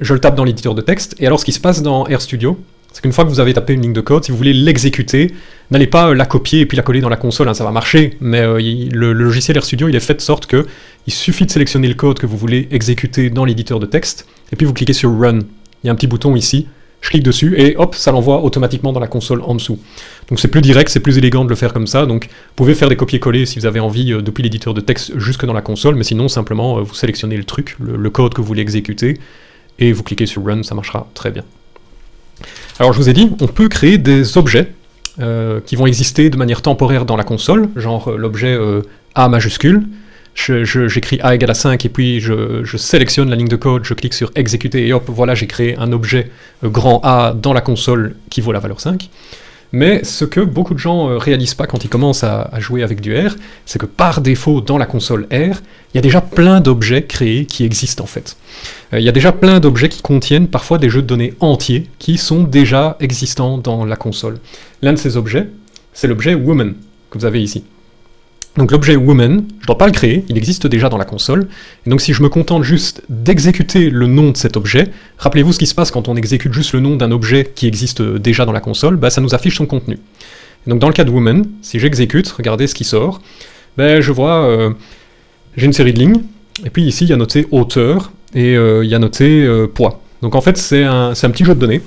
je le tape dans l'éditeur de texte, et alors ce qui se passe dans RStudio, c'est qu'une fois que vous avez tapé une ligne de code, si vous voulez l'exécuter, n'allez pas euh, la copier et puis la coller dans la console, hein, ça va marcher, mais euh, le, logiciel RStudio, il est fait de sorte que il suffit de sélectionner le code que vous voulez exécuter dans l'éditeur de texte, et puis vous cliquez sur Run. Il y a un petit bouton ici, je clique dessus, et hop, ça l'envoie automatiquement dans la console en dessous. Donc c'est plus direct, c'est plus élégant de le faire comme ça, donc vous pouvez faire des copier-coller si vous avez envie euh, depuis l'éditeur de texte jusque dans la console, mais sinon simplement vous sélectionnez le truc, le code que vous voulez exécuter, et vous cliquez sur Run, ça marchera très bien. Alors je vous ai dit, on peut créer des objets euh, qui vont exister de manière temporaire dans la console, genre euh, l'objet euh, A majuscule, j'écris A égale à 5 et puis je, sélectionne la ligne de code, je clique sur exécuter et hop, voilà, j'ai créé un objet grand A dans la console qui vaut la valeur 5. Mais ce que beaucoup de gens ne réalisent pas quand ils commencent à, à jouer avec du R, c'est que par défaut, dans la console R, il y a déjà plein d'objets créés qui existent en fait. Euh, il y a déjà plein d'objets qui contiennent parfois des jeux de données entiers qui sont déjà existants dans la console. L'un de ces objets, c'est l'objet woman que vous avez ici. Donc l'objet woman, je ne dois pas le créer, il existe déjà dans la console, et donc si je me contente juste d'exécuter le nom de cet objet, rappelez-vous ce qui se passe quand on exécute juste le nom d'un objet qui existe déjà dans la console, bah, ça nous affiche son contenu. donc dans le cas de woman, si j'exécute, regardez ce qui sort, ben, je vois, euh, j'ai une série de lignes, et puis ici il y a noté auteur, et euh, il y a noté euh, poids. Donc en fait, c'est un, petit jeu de données.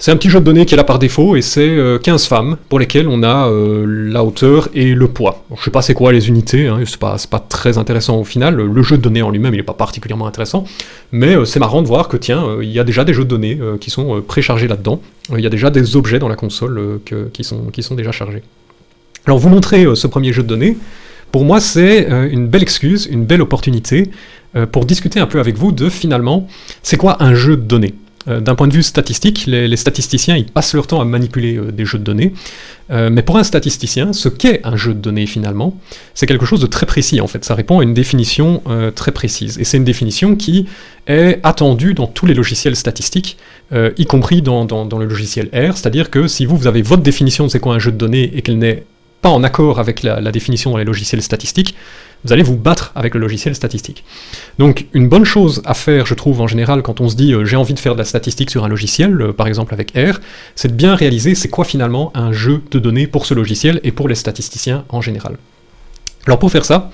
C'est un petit jeu de données qui est là par défaut, et c'est 15 euh, femmes pour lesquelles on a la hauteur et le poids. Je sais pas c'est quoi les unités, hein, c'est pas, très intéressant au final, le jeu de données en lui-même il est pas particulièrement intéressant, mais c'est marrant de voir que tiens, il y a déjà des jeux de données qui sont préchargés là-dedans, il y a déjà des objets dans la console qui, sont, qui sont déjà chargés. Alors vous montrer ce premier jeu de données, pour moi c'est une belle excuse, une belle opportunité euh, pour discuter un peu avec vous de finalement, c'est quoi un jeu de données? Euh, D'un point de vue statistique, les, statisticiens ils passent leur temps à manipuler euh, des jeux de données, Euh, mais pour un statisticien, ce qu'est un jeu de données finalement, c'est quelque chose de très précis en fait. Ça répond à une définition euh, très précise, et c'est une définition qui est attendue dans tous les logiciels statistiques, euh, y compris dans, le logiciel R, c'est-à-dire que si vous, avez votre définition de c'est quoi un jeu de données et qu'elle n'est pas en accord avec la définition dans les logiciels statistiques, vous allez vous battre avec le logiciel statistique. Donc une bonne chose à faire, je trouve, en général, quand on se dit euh, j'ai envie de faire de la statistique sur un logiciel, euh, par exemple avec R, c'est de bien réaliser c'est quoi finalement un jeu de données pour ce logiciel et pour les statisticiens en général. Alors pour faire ça,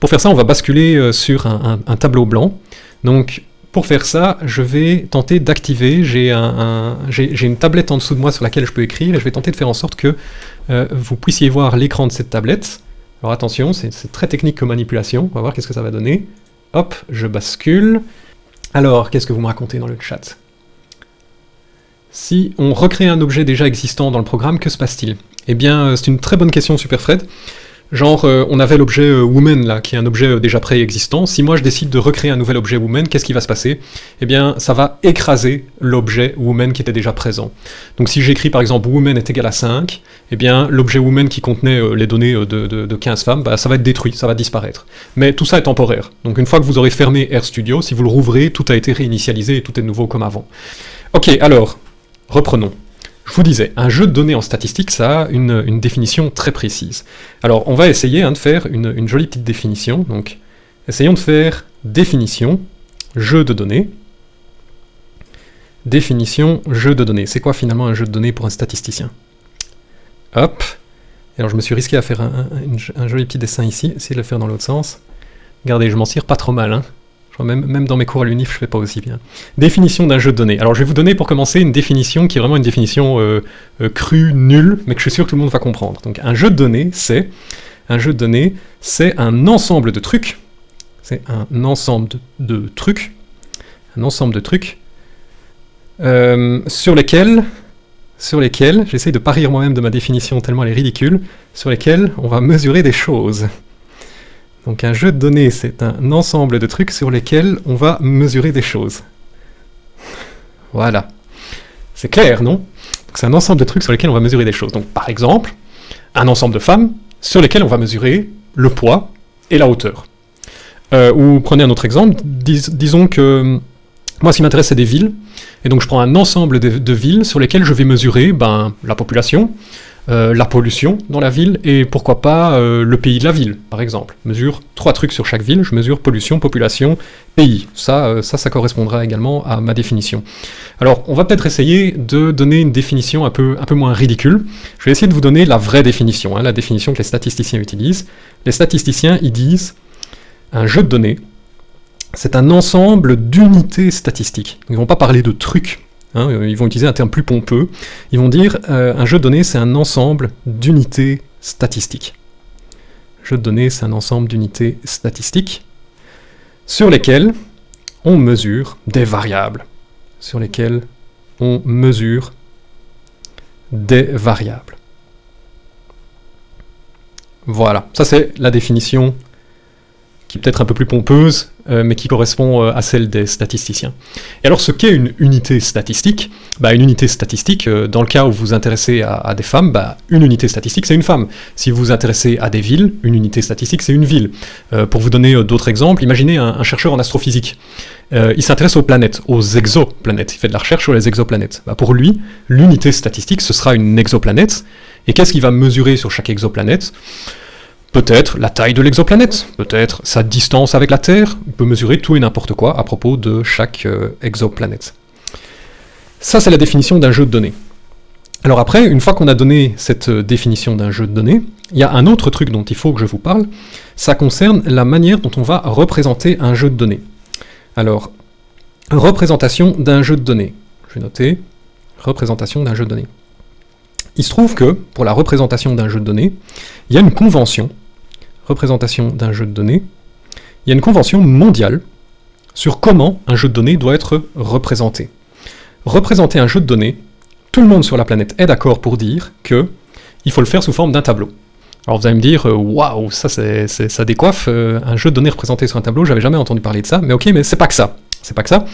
pour faire ça, on va basculer euh, sur un, tableau blanc. Donc pour faire ça, je vais tenter d'activer, j'ai un, un- j'ai- j'ai une tablette en dessous de moi sur laquelle je peux écrire, et je vais tenter de faire en sorte que vous puissiez voir l'écran de cette tablette. Alors attention, c'est très technique comme manipulation, on va voir qu'est-ce que ça va donner. Hop, je bascule. Alors, qu'est-ce que vous me racontez dans le chat? Si on recrée un objet déjà existant dans le programme, que se passe-t-il? Eh bien, euh, c'est une très bonne question, Superfred. Genre, euh, on avait l'objet euh, woman là, qui est un objet euh, déjà préexistant. Si moi je décide de recréer un nouvel objet woman, qu'est-ce qui va se passer? Eh bien, ça va écraser l'objet woman qui était déjà présent. Donc si j'écris par exemple woman est égal à 5, eh bien l'objet woman qui contenait les données de, de- de 15 femmes, bah, ça va être détruit, ça va disparaître. Mais tout ça est temporaire. Donc une fois que vous aurez fermé RStudio, si vous le rouvrez, tout a été réinitialisé et tout est nouveau comme avant. Ok, alors, reprenons. Je vous disais, un jeu de données en statistique, ça a une, définition très précise. Alors, on va essayer hein, de faire une, jolie petite définition. Donc, essayons de faire définition, jeu de données. Définition, jeu de données. C'est quoi finalement un jeu de données pour un statisticien? Hop. Alors, je me suis risqué à faire un joli petit dessin ici, essayer de le faire dans l'autre sens. Regardez, je m'en tire pas trop mal. Hein. Même, dans mes cours à l'UNIF, je fais pas aussi bien. Définition d'un jeu de données. Alors je vais vous donner pour commencer une définition qui est vraiment une définition euh, euh, crue, nulle, mais que je suis sûr que tout le monde va comprendre. Donc un jeu de données, c'est un jeu de données, c'est un ensemble de trucs. C'est un ensemble de, trucs, un ensemble de trucs euh, sur lesquels, sur lesquels, j'essaye de pas rire moi-même de ma définition tellement elle est ridicule, sur lesquels on va mesurer des choses. Donc un jeu de données, c'est un ensemble de trucs sur lesquels on va mesurer des choses. Voilà. C'est clair, non? C'est un ensemble de trucs sur lesquels on va mesurer des choses. Donc par exemple, un ensemble de femmes sur lesquelles on va mesurer le poids et la hauteur. Euh, ou prenez un autre exemple, dis- disons que moi ce qui m'intéresse c'est des villes, et donc je prends un ensemble de, de villes sur lesquelles je vais mesurer ben, la population, euh, la pollution dans la ville, et pourquoi pas euh, le pays de la ville, par exemple. Mesure trois trucs sur chaque ville, je mesure pollution, population, pays. Ça, euh, ça, correspondra également à ma définition. Alors, on va peut-être essayer de donner une définition un peu, un peu moins ridicule. Je vais essayer de vous donner la vraie définition, hein, la définition que les statisticiens utilisent. Les statisticiens, ils disent un jeu de données, c'est un ensemble d'unités statistiques. Ils ne vont pas parler de trucs, hein, euh, ils vont utiliser un terme plus pompeux. Ils vont dire euh, un jeu de données, c'est un ensemble d'unités statistiques. Jeu de données, c'est un ensemble d'unités statistiques sur lesquelles on mesure des variables. Sur lesquelles on mesure des variables. Voilà, ça c'est la définition qui est peut-être un peu plus pompeuse, euh, mais qui correspond euh, à celle des statisticiens. Et alors, ce qu'est une unité statistique? Bah, Une unité statistique, euh, dans le cas où vous vous intéressez à, des femmes, bah, une unité statistique, c'est une femme. Si vous vous intéressez à des villes, une unité statistique, c'est une ville. Pour vous donner d'autres exemples, imaginez un, chercheur en astrophysique. Il s'intéresse aux planètes, aux exoplanètes. Il fait de la recherche sur les exoplanètes. Bah, pour lui, l'unité statistique, ce sera une exoplanète. Et qu'est-ce qu'il va mesurer sur chaque exoplanète? Peut-être la taille de l'exoplanète, peut-être sa distance avec la Terre, il peut mesurer tout et n'importe quoi à propos de chaque euh, exoplanète. Ça, c'est la définition d'un jeu de données. Alors après, une fois qu'on a donné cette euh, définition d'un jeu de données, il y a un autre truc dont il faut que je vous parle, ça concerne la manière dont on va représenter un jeu de données. Alors, représentation d'un jeu de données. Je vais noter, représentation d'un jeu de données. Il se trouve que, pour la représentation d'un jeu de données, il y a une convention, représentation d'un jeu de données, il y a une convention mondiale sur comment un jeu de données doit être représenté. Représenter un jeu de données, tout le monde sur la planète est d'accord pour dire que il faut le faire sous forme d'un tableau. Alors vous allez me dire, euh, waouh, ça, ça décoiffe, euh, un jeu de données représenté sur un tableau, j'avais jamais entendu parler de ça, mais ok, mais c'est pas que ça. C'est pas que ça.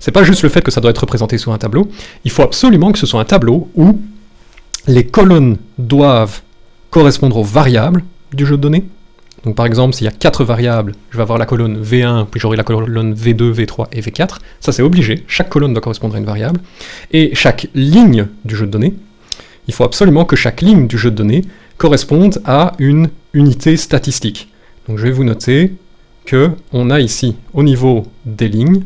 c'est pas juste le fait que ça doit être représenté sur un tableau, il faut absolument que ce soit un tableau où les colonnes doivent correspondre aux variables du jeu de données. Donc par exemple, s'il y a quatre variables, je vais avoir la colonne V1, puis j'aurai la colonne V2, V3 et V4. Ça c'est obligé, chaque colonne doit correspondre à une variable. Et chaque ligne du jeu de données, il faut absolument que chaque ligne du jeu de données corresponde à une unité statistique. Donc je vais vous noter que on a ici, au niveau des lignes,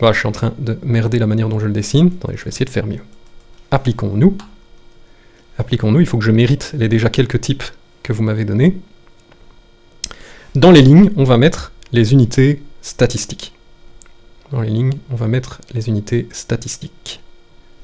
je suis en train de merder la manière dont je le dessine, attendez, je vais essayer de faire mieux. Appliquons-nous. Appliquons-nous, il faut que je mérite les déjà quelques types que vous m'avez donnés. Dans les lignes, on va mettre les unités statistiques. Dans les lignes, on va mettre les unités statistiques.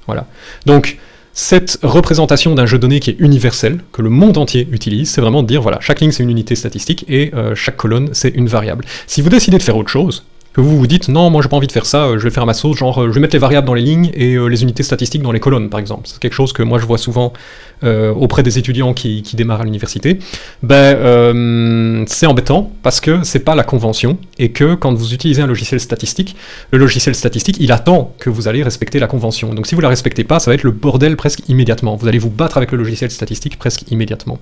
Voilà. Donc, cette représentation d'un jeu de données qui est universel, que le monde entier utilise, c'est vraiment de dire, voilà, chaque ligne c'est une unité statistique et euh, chaque colonne c'est une variable. Si vous décidez de faire autre chose, que vous vous dites non, moi j'ai pas envie de faire ça, euh, je vais faire ma sauce, genre euh, je vais mettre les variables dans les lignes et euh, les unités statistiques dans les colonnes, par exemple. C'est quelque chose que moi je vois souvent auprès des étudiants qui, démarrent à l'université. Ben, c'est embêtant parce que c'est pas la convention et que quand vous utilisez un logiciel statistique, le logiciel statistique il attend que vous allez respecter la convention. Donc si vous la respectez pas, ça va être le bordel presque immédiatement. Vous allez vous battre avec le logiciel statistique presque immédiatement.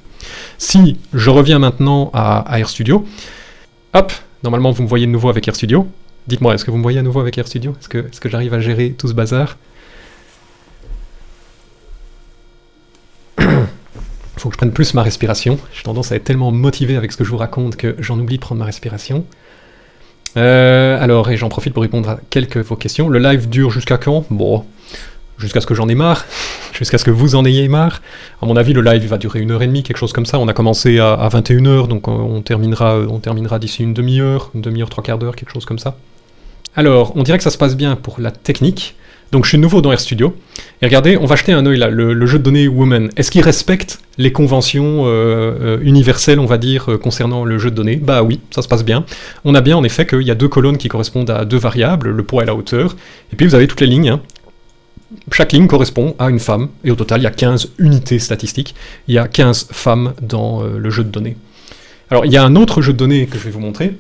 Si je reviens maintenant à, à RStudio, hop, normalement vous me voyez de nouveau avec RStudio, Dites-moi, est-ce que vous me voyez à nouveau avec RStudio Est-ce que, est que j'arrive à gérer tout ce bazar? Faut que je prenne plus ma respiration. J'ai tendance à être tellement motivé avec ce que je vous raconte que j'en oublie de prendre ma respiration. Euh, alors, et j'en profite pour répondre à quelques de vos questions. Le live dure jusqu'à quand? Bon, jusqu'à ce que j'en ai marre, jusqu'à ce que vous en ayez marre. À mon avis, le live va durer une heure et demie, quelque chose comme ça. On a commencé à, 21h, donc on terminera, d'ici une demi-heure, une demi-heure, trois quarts d'heure, quelque chose comme ça. Alors, on dirait que ça se passe bien pour la technique. Donc je suis nouveau dans RStudio. Et regardez, on va jeter un œil là, le, jeu de données Woman. Est-ce qu'il respecte les conventions euh, euh, universelles, on va dire, euh, concernant le jeu de données? Bah oui, ça se passe bien. On a bien en effet qu'il y a deux colonnes qui correspondent à deux variables, le poids et la hauteur. Et puis vous avez toutes les lignes. Hein. Chaque ligne correspond à une femme. Et au total, il y a 15 unités statistiques. Il y a 15 femmes dans le jeu de données. Alors il y a un autre jeu de données que je vais vous montrer.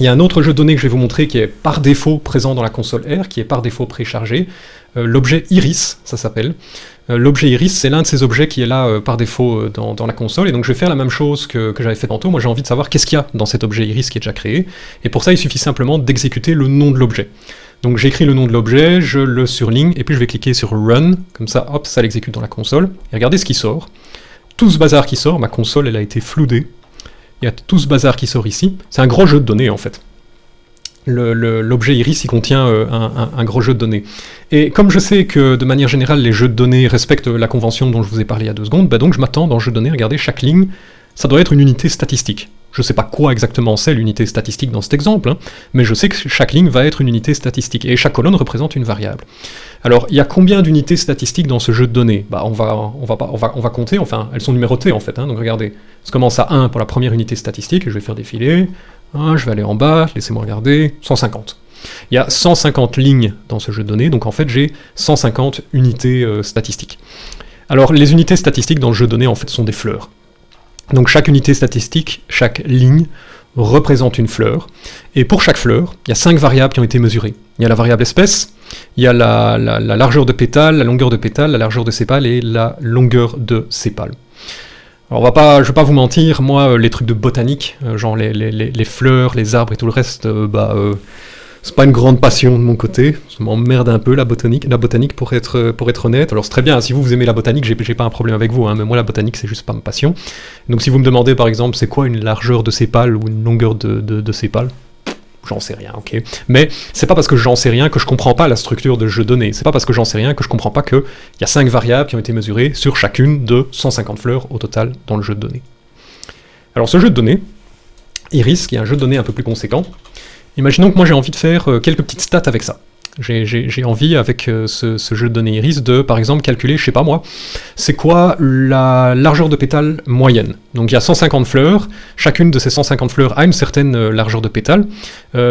Il y a un autre jeu de données que je vais vous montrer qui est par défaut présent dans la console R, qui est par défaut préchargé. Euh, l'objet Iris, ça s'appelle. Euh, l'objet Iris, c'est l'un de ces objets qui est là euh, par défaut dans, la console, et donc je vais faire la même chose que, j'avais fait tantôt. Moi j'ai envie de savoir qu'est-ce qu'il y a dans cet objet Iris qui est déjà créé, et pour ça il suffit simplement d'exécuter le nom de l'objet. Donc j'écris le nom de l'objet, je le surligne, et puis je vais cliquer sur Run, comme ça, hop, ça l'exécute dans la console, et regardez ce qui sort. Tout ce bazar qui sort, ma console elle a été floudée, il y a tout ce bazar qui sort ici. C'est un gros jeu de données en fait. L'objet iris, il contient euh, un, gros jeu de données. Et comme je sais que de manière générale, les jeux de données respectent la convention dont je vous ai parlé il y a deux secondes, bah donc je m'attends dans jeu de données, regardez, chaque ligne, ça doit être une unité statistique. Je ne sais pas quoi exactement c'est l'unité statistique dans cet exemple, hein, mais je sais que chaque ligne va être une unité statistique, et chaque colonne représente une variable. Alors, il y a combien d'unités statistiques dans ce jeu de données? Bah, on, va, on, va on, compter, enfin, elles sont numérotées en fait, hein, donc regardez, ça commence à 1 pour la première unité statistique, et je vais faire défiler, je vais aller en bas, laissez-moi regarder, 150. Il y a 150 lignes dans ce jeu de données, donc en fait j'ai 150 unités euh, statistiques. Alors les unités statistiques dans le jeu de données en fait sont des fleurs. Donc chaque unité statistique, chaque ligne, représente une fleur, et pour chaque fleur, il y a cinq variables qui ont été mesurées. Il y a la variable espèce, il y a la, largeur de pétale, la longueur de pétale, la largeur de sépale et la longueur de sépale. Alors on va pas, je vais pas vous mentir, moi euh, les trucs de botanique, euh, genre les, fleurs, les arbres et tout le reste, euh, bah c'est pas une grande passion de mon côté, ça m'emmerde un peu la botanique, la botanique pour être, pour être honnête. Alors c'est très bien, si vous, vous aimez la botanique, j'ai pas un problème avec vous, hein, mais moi la botanique c'est juste pas ma passion. Donc si vous me demandez par exemple c'est quoi une largeur de sépale ou une longueur de, de, sépale, j'en sais rien, ok. Mais c'est pas parce que j'en sais rien que je comprends pas la structure de jeu donné, c'est pas parce que j'en sais rien que je comprends pas qu'il y a 5 variables qui ont été mesurées sur chacune de 150 fleurs au total dans le jeu de données. Alors ce jeu de données, Iris, qui est un jeu de données un peu plus conséquent, Imaginons que moi j'ai envie de faire euh, quelques petites stats avec ça. J'ai envie, avec euh, ce, jeu de données iris, de par exemple calculer, je sais pas moi, c'est quoi la largeur de pétale moyenne. Donc il y a 150 fleurs, chacune de ces 150 fleurs a une certaine euh, largeur de pétale.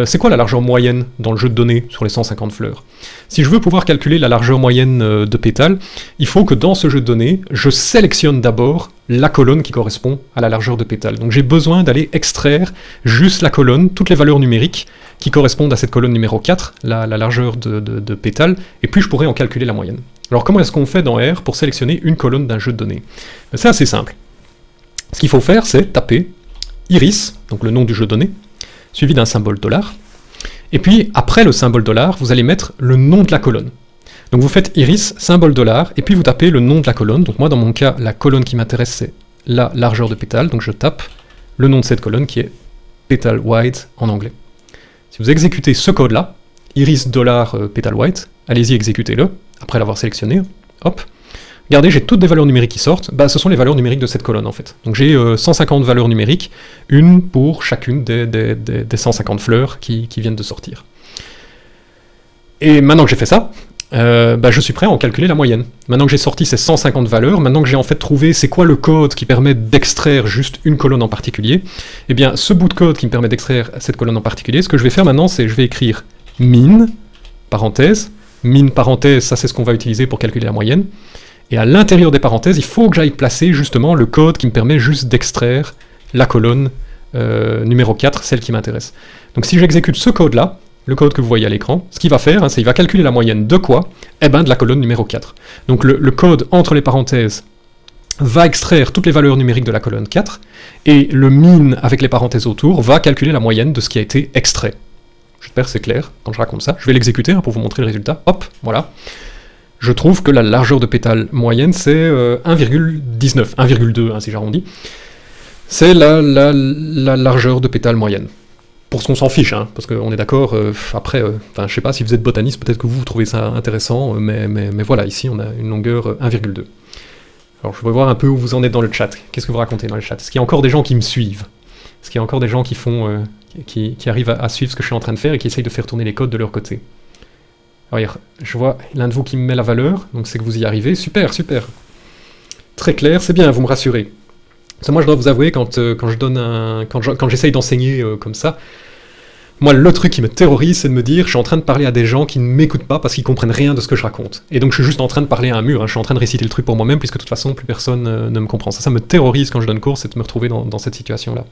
c'est quoi la largeur moyenne dans le jeu de données sur les 150 fleurs? Si je veux pouvoir calculer la largeur moyenne de pétale, il faut que dans ce jeu de données, je sélectionne d'abord la colonne qui correspond à la largeur de pétale. Donc j'ai besoin d'aller extraire juste la colonne, toutes les valeurs numériques qui correspondent à cette colonne numéro 4, la, largeur de, de, pétales, et puis je pourrais en calculer la moyenne. Alors comment est-ce qu'on fait dans R pour sélectionner une colonne d'un jeu de données? Ben, C'est assez simple. Ce qu'il faut faire, c'est taper iris, donc le nom du jeu de données, suivi d'un symbole dollar, et puis après le symbole dollar, vous allez mettre le nom de la colonne. Donc vous faites iris, symbole dollar, et puis vous tapez le nom de la colonne. Donc moi dans mon cas, la colonne qui m'intéresse c'est la largeur de pétale, donc je tape le nom de cette colonne qui est petal wide en anglais. Si vous exécutez ce code-là, iris euh, petal wide, allez-y exécutez-le, après l'avoir sélectionné, hop, regardez j'ai toutes des valeurs numériques qui sortent, bah ce sont les valeurs numériques de cette colonne en fait. Donc j'ai 150 euh, valeurs numériques, une pour chacune des, 150 fleurs qui viennent de sortir. Et maintenant que j'ai fait ça, euh, bah, je suis prêt à en calculer la moyenne. Maintenant que j'ai sorti ces 150 valeurs, maintenant que j'ai en fait trouvé c'est quoi le code qui permet d'extraire juste une colonne en particulier, eh bien ce bout de code qui me permet d'extraire cette colonne en particulier, ce que je vais faire maintenant, c'est je vais écrire min, parenthèse, min parenthèse, ça c'est ce qu'on va utiliser pour calculer la moyenne, et à l'intérieur des parenthèses, il faut que j'aille placer justement le code qui me permet juste d'extraire la colonne euh, numéro 4, celle qui m'intéresse. Donc si j'exécute ce code-là, le code que vous voyez à l'écran, ce qu'il va faire, hein, c'est qu'il va calculer la moyenne de quoi Eh ben de la colonne numéro 4. Donc le, code entre les parenthèses va extraire toutes les valeurs numériques de la colonne 4, et le min avec les parenthèses autour va calculer la moyenne de ce qui a été extrait. J'espère que c'est clair quand je raconte ça. Je vais l'exécuter hein, pour vous montrer le résultat. Hop, voilà. Je trouve que la largeur de pétale moyenne, c'est 1,19, euh, 1,2 hein, si j'arrondis. C'est la, la, la largeur de pétale moyenne pour ce qu'on s'en fiche, hein, parce qu'on est d'accord, euh, après, euh, enfin, je sais pas, si vous êtes botaniste, peut-être que vous, trouvez ça intéressant, euh, mais, mais, voilà, ici on a une longueur 1,2. Alors je vais voir un peu où vous en êtes dans le chat, qu'est-ce que vous racontez dans le chat? Est-ce qu'il y a encore des gens qui me suivent? Est-ce qu'il y a encore des gens qui font, qui, arrivent à, suivre ce que je suis en train de faire et qui essayent de faire tourner les codes de leur côté? Alors je vois l'un de vous qui me met la valeur, donc c'est que vous y arrivez, super, super. Très clair, c'est bien, vous me rassurez moi, je dois vous avouer, quand, euh, quand j'essaye d'enseigner euh, comme ça, moi, le truc qui me terrorise, c'est de me dire, je suis en train de parler à des gens qui ne m'écoutent pas parce qu'ils comprennent rien de ce que je raconte. Et donc, je suis juste en train de parler à un mur, hein. je suis en train de réciter le truc pour moi-même, puisque de toute façon, plus personne euh, ne me comprend. Ça, ça me terrorise quand je donne cours, c'est de me retrouver dans, dans cette situation-là.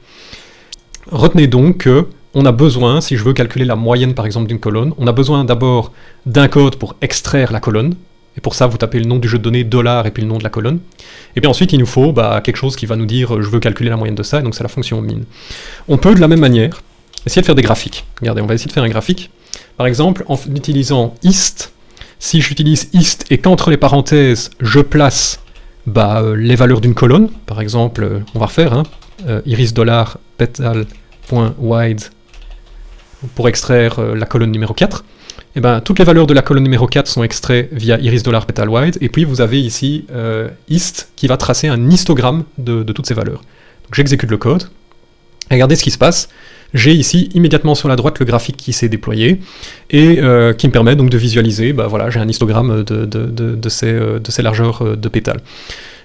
Retenez donc que on a besoin, si je veux calculer la moyenne par exemple d'une colonne, on a besoin d'abord d'un code pour extraire la colonne, et pour ça, vous tapez le nom du jeu de données, dollar, et puis le nom de la colonne. Et puis ensuite, il nous faut bah, quelque chose qui va nous dire euh, je veux calculer la moyenne de ça, et donc c'est la fonction min. On peut de la même manière essayer de faire des graphiques. Regardez, on va essayer de faire un graphique. Par exemple, en utilisant ist, si j'utilise ist et qu'entre les parenthèses, je place bah, euh, les valeurs d'une colonne, par exemple, euh, on va refaire, hein, iris dollar petal.wide pour extraire la colonne numéro 4, eh ben, toutes les valeurs de la colonne numéro 4 sont extraites via iris et puis vous avez ici euh, ist qui va tracer un histogramme de, toutes ces valeurs. J'exécute le code, regardez ce qui se passe, j'ai ici immédiatement sur la droite le graphique qui s'est déployé, et euh, qui me permet donc de visualiser, bah voilà, j'ai un histogramme de, euh, ces largeurs de pétales.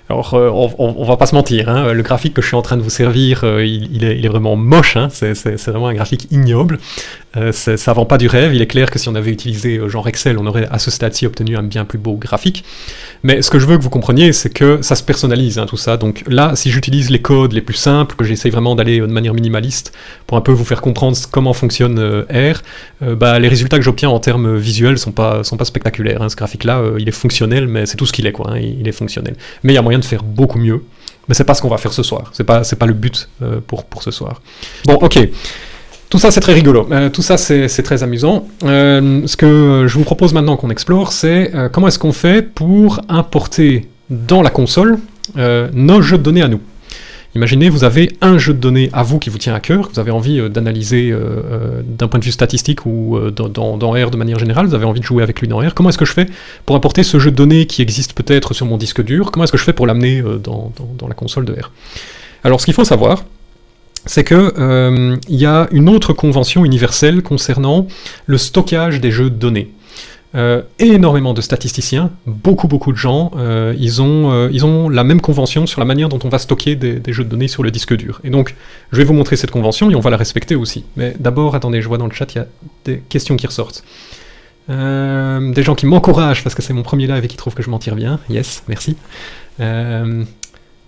Alors, euh, on, va pas se mentir, hein, le graphique que je suis en train de vous servir, euh, il, est, vraiment moche, hein, c'est vraiment un graphique ignoble, euh, ça vend pas du rêve, il est clair que si on avait utilisé genre Excel, on aurait à ce stade-ci obtenu un bien plus beau graphique, mais ce que je veux que vous compreniez, c'est que ça se personnalise, hein, tout ça, donc là, si j'utilise les codes les plus simples, que j'essaye vraiment d'aller de manière minimaliste, pour un peu vous faire comprendre comment fonctionne R, bah, les résultats que j'obtiens en termes visuels sont pas, sont pas spectaculaires, ce graphique-là, il est fonctionnel, mais c'est tout ce qu'il est, quoi, il est fonctionnel. Mais il y a moyen de faire beaucoup mieux, mais c'est pas ce qu'on va faire ce soir, c'est pas, pas le but euh, pour, pour ce soir. Bon, ok. Tout ça, c'est très rigolo. Euh, tout ça, c'est très amusant. Euh, ce que je vous propose maintenant qu'on explore, c'est comment est-ce qu'on fait pour importer dans la console nos jeux de données à nous. Imaginez, vous avez un jeu de données à vous qui vous tient à cœur, vous avez envie euh, d'analyser euh, euh, d'un point de vue statistique ou dans, R de manière générale, vous avez envie de jouer avec lui dans R. Comment est-ce que je fais pour apporter ce jeu de données qui existe peut-être sur mon disque dur? Comment est-ce que je fais pour l'amener dans, la console de R? Alors, ce qu'il faut savoir, c'est que il y a une autre convention universelle concernant le stockage des jeux de données. Euh, énormément de statisticiens, beaucoup beaucoup de gens, euh, ils, ont, euh, ils ont la même convention sur la manière dont on va stocker des, jeux de données sur le disque dur. Et donc, je vais vous montrer cette convention et on va la respecter aussi. Mais d'abord, attendez, je vois dans le chat, il y a des questions qui ressortent. des gens qui m'encouragent parce que c'est mon premier live et qui trouvent que je m'en tire bien. Yes, merci.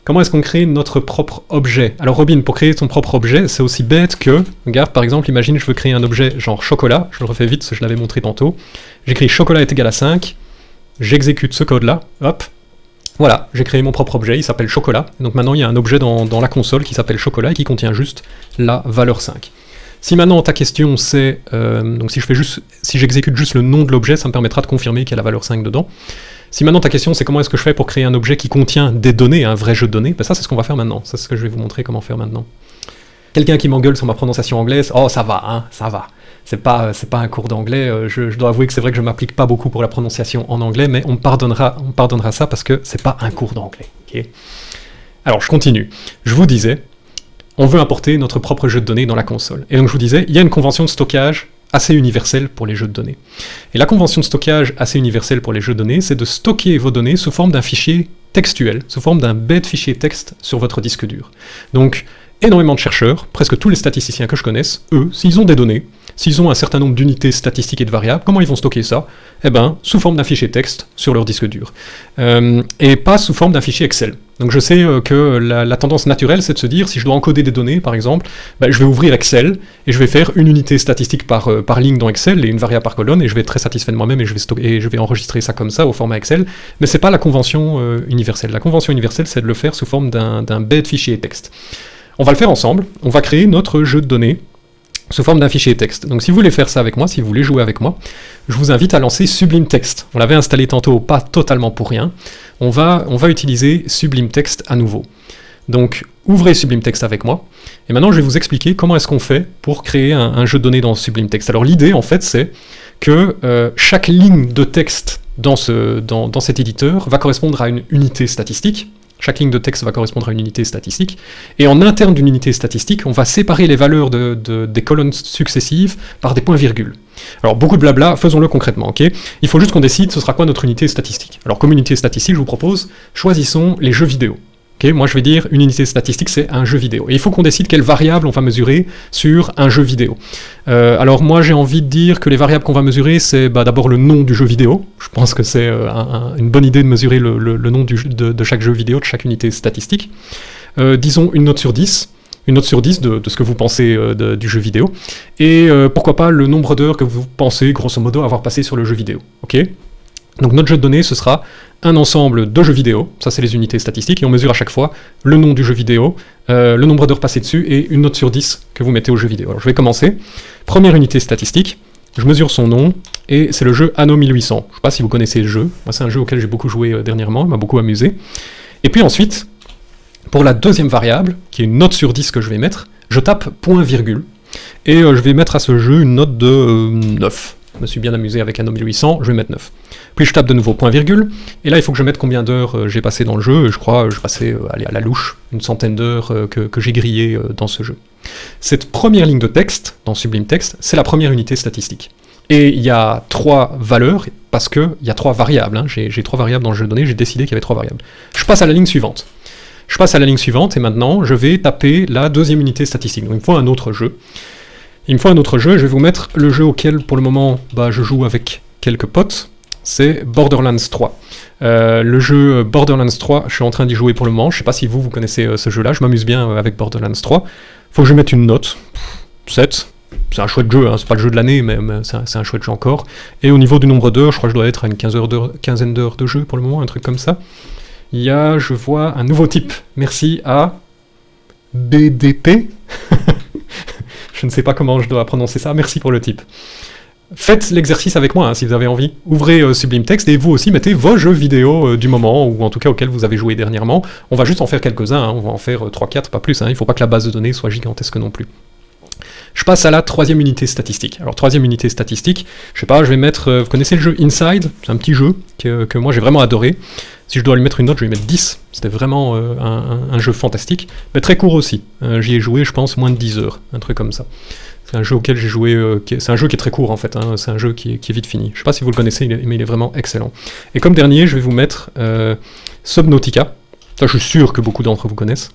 Comment est-ce qu'on crée notre propre objet? Alors Robin, pour créer ton propre objet, c'est aussi bête que, regarde, par exemple, imagine je veux créer un objet genre chocolat, je le refais vite je l'avais montré tantôt, j'écris chocolat est égal à 5, j'exécute ce code-là, hop, voilà, j'ai créé mon propre objet, il s'appelle chocolat, donc maintenant il y a un objet dans, la console qui s'appelle chocolat et qui contient juste la valeur 5. Si maintenant ta question c'est, euh, donc si si j'exécute juste le nom de l'objet, ça me permettra de confirmer qu'il y a la valeur 5 dedans. Si maintenant ta question c'est comment est-ce que je fais pour créer un objet qui contient des données, un vrai jeu de données, ben ça c'est ce qu'on va faire maintenant, c'est ce que je vais vous montrer comment faire maintenant. Quelqu'un qui m'engueule sur ma prononciation anglaise, oh ça va, hein, ça va. C'est pas, c'est pas un cours d'anglais, euh, je, dois avouer que c'est vrai que je m'applique pas beaucoup pour la prononciation en anglais, mais on pardonnera, on pardonnera ça parce que c'est pas un cours d'anglais. Alors je continue. Je vous disais, on veut importer notre propre jeu de données dans la console. Et donc je vous disais, il y a une convention de stockage assez universelle pour les jeux de données. Et la convention de stockage assez universelle pour les jeux de données, c'est de stocker vos données sous forme d'un fichier textuel, sous forme d'un bête fichier texte sur votre disque dur. Donc, énormément de chercheurs, presque tous les statisticiens que je connaisse, eux, s'ils ont des données, s'ils ont un certain nombre d'unités statistiques et de variables, comment ils vont stocker ça? Eh ben, sous forme d'un fichier texte sur leur disque dur. Euh, et pas sous forme d'un fichier Excel. Donc je sais euh, que la, tendance naturelle, c'est de se dire, si je dois encoder des données, par exemple, ben, je vais ouvrir Excel, et je vais faire une unité statistique par, euh, par ligne dans Excel, et une variable par colonne, et je vais être très satisfait de moi-même, et, je vais enregistrer ça comme ça, au format Excel, mais c'est pas la convention universelle. La convention universelle, c'est de le faire sous forme d'un bête fichier texte. On va le faire ensemble, on va créer notre jeu de données sous forme d'un fichier texte. Donc si vous voulez faire ça avec moi, si vous voulez jouer avec moi, je vous invite à lancer Sublime Text. On l'avait installé tantôt, pas totalement pour rien. On va, utiliser Sublime Text à nouveau. Donc ouvrez Sublime Text avec moi, et maintenant je vais vous expliquer comment est-ce qu'on fait pour créer un, jeu de données dans Sublime Text. Alors l'idée en fait c'est que euh, chaque ligne de texte dans cet éditeur va correspondre à une unité statistique, chaque ligne de texte va correspondre à une unité statistique. Et en interne d'une unité statistique, on va séparer les valeurs des colonnes successives par des points-virgules. Alors beaucoup de blabla, faisons-le concrètement, ok? Il faut juste qu'on décide ce sera quoi notre unité statistique. Alors comme unité statistique, je vous propose, choisissons les jeux vidéo moi je vais dire une unité statistique c'est un jeu vidéo. Et il faut qu'on décide quelle variable on va mesurer sur un jeu vidéo. Euh, alors moi j'ai envie de dire que les variables qu'on va mesurer c'est bah, d'abord le nom du jeu vidéo. Je pense que c'est euh, une bonne idée de mesurer le, nom de, chaque jeu vidéo, de chaque unité statistique. Euh, disons une note sur 10 une note sur 10 de, ce que vous pensez du jeu vidéo, et pourquoi pas le nombre d'heures que vous pensez, grosso modo, avoir passé sur le jeu vidéo. Ok? Donc notre jeu de données, ce sera un ensemble de jeux vidéo, ça c'est les unités statistiques, et on mesure à chaque fois le nom du jeu vidéo, euh, le nombre d'heures passées dessus, et une note sur 10 que vous mettez au jeu vidéo. Alors je vais commencer. Première unité statistique, je mesure son nom, et c'est le jeu Anno 1800. Je ne sais pas si vous connaissez le jeu, moi c'est un jeu auquel j'ai beaucoup joué euh, dernièrement, il m'a beaucoup amusé. Et puis ensuite, pour la deuxième variable, qui est une note sur 10 que je vais mettre, je tape point virgule, et euh, je vais mettre à ce jeu une note de 9. Je me suis bien amusé avec Anno 1800, je vais mettre 9. Puis je tape de nouveau point virgule, et là il faut que je mette combien d'heures euh, j'ai passé dans le jeu, je crois je passais euh, à la louche une centaine d'heures euh, que, j'ai grillé dans ce jeu. Cette première ligne de texte, dans Sublime Text, c'est la première unité statistique. Et il y a trois valeurs, parce qu'il y a trois variables, hein. j'ai trois variables dans le jeu de données, j'ai décidé qu'il y avait trois variables. Je passe à la ligne suivante. Je passe à la ligne suivante, et maintenant je vais taper la deuxième unité statistique. Donc il me faut un autre jeu. Il me faut un autre jeu, je vais vous mettre le jeu auquel pour le moment bah, je joue avec quelques potes c'est Borderlands 3. Euh, le jeu Borderlands 3, je suis en train d'y jouer pour le moment, je sais pas si vous, vous connaissez euh, ce jeu-là, je m'amuse bien euh, avec Borderlands 3. Faut que je mette une note, 7, c'est un chouette jeu, hein, c'est pas le jeu de l'année, mais, c'est un, chouette jeu encore. Et au niveau du nombre d'heures, je crois que je dois être à une quinzaine d'heures de jeu pour le moment, un truc comme ça. Il y a, je vois, un nouveau type, merci à BDP. je ne sais pas comment je dois prononcer ça, merci pour le type. Faites l'exercice avec moi hein, si vous avez envie. Ouvrez euh, Sublime Text et vous aussi mettez vos jeux vidéo euh, du moment, ou en tout cas auxquels vous avez joué dernièrement. On va juste en faire quelques-uns, hein. on va en faire 3-4, euh, pas plus, hein. il ne faut pas que la base de données soit gigantesque non plus. Je passe à la troisième unité statistique. Alors troisième unité statistique, je sais pas, je vais mettre, vous connaissez le jeu Inside? C'est un petit jeu que, moi j'ai vraiment adoré. Si je dois lui mettre une note, je vais mettre 10. C'était vraiment un, jeu fantastique, mais très court aussi. J'y ai joué, je pense, moins de 10 heures, un truc comme ça. C'est un jeu auquel j'ai joué, euh, c'est un jeu qui est très court en fait, hein. c'est un jeu qui est, vite fini. Je sais pas si vous le connaissez, mais il est vraiment excellent. Et comme dernier, je vais vous mettre euh, Subnautica. Ça, je suis sûr que beaucoup d'entre vous connaissent.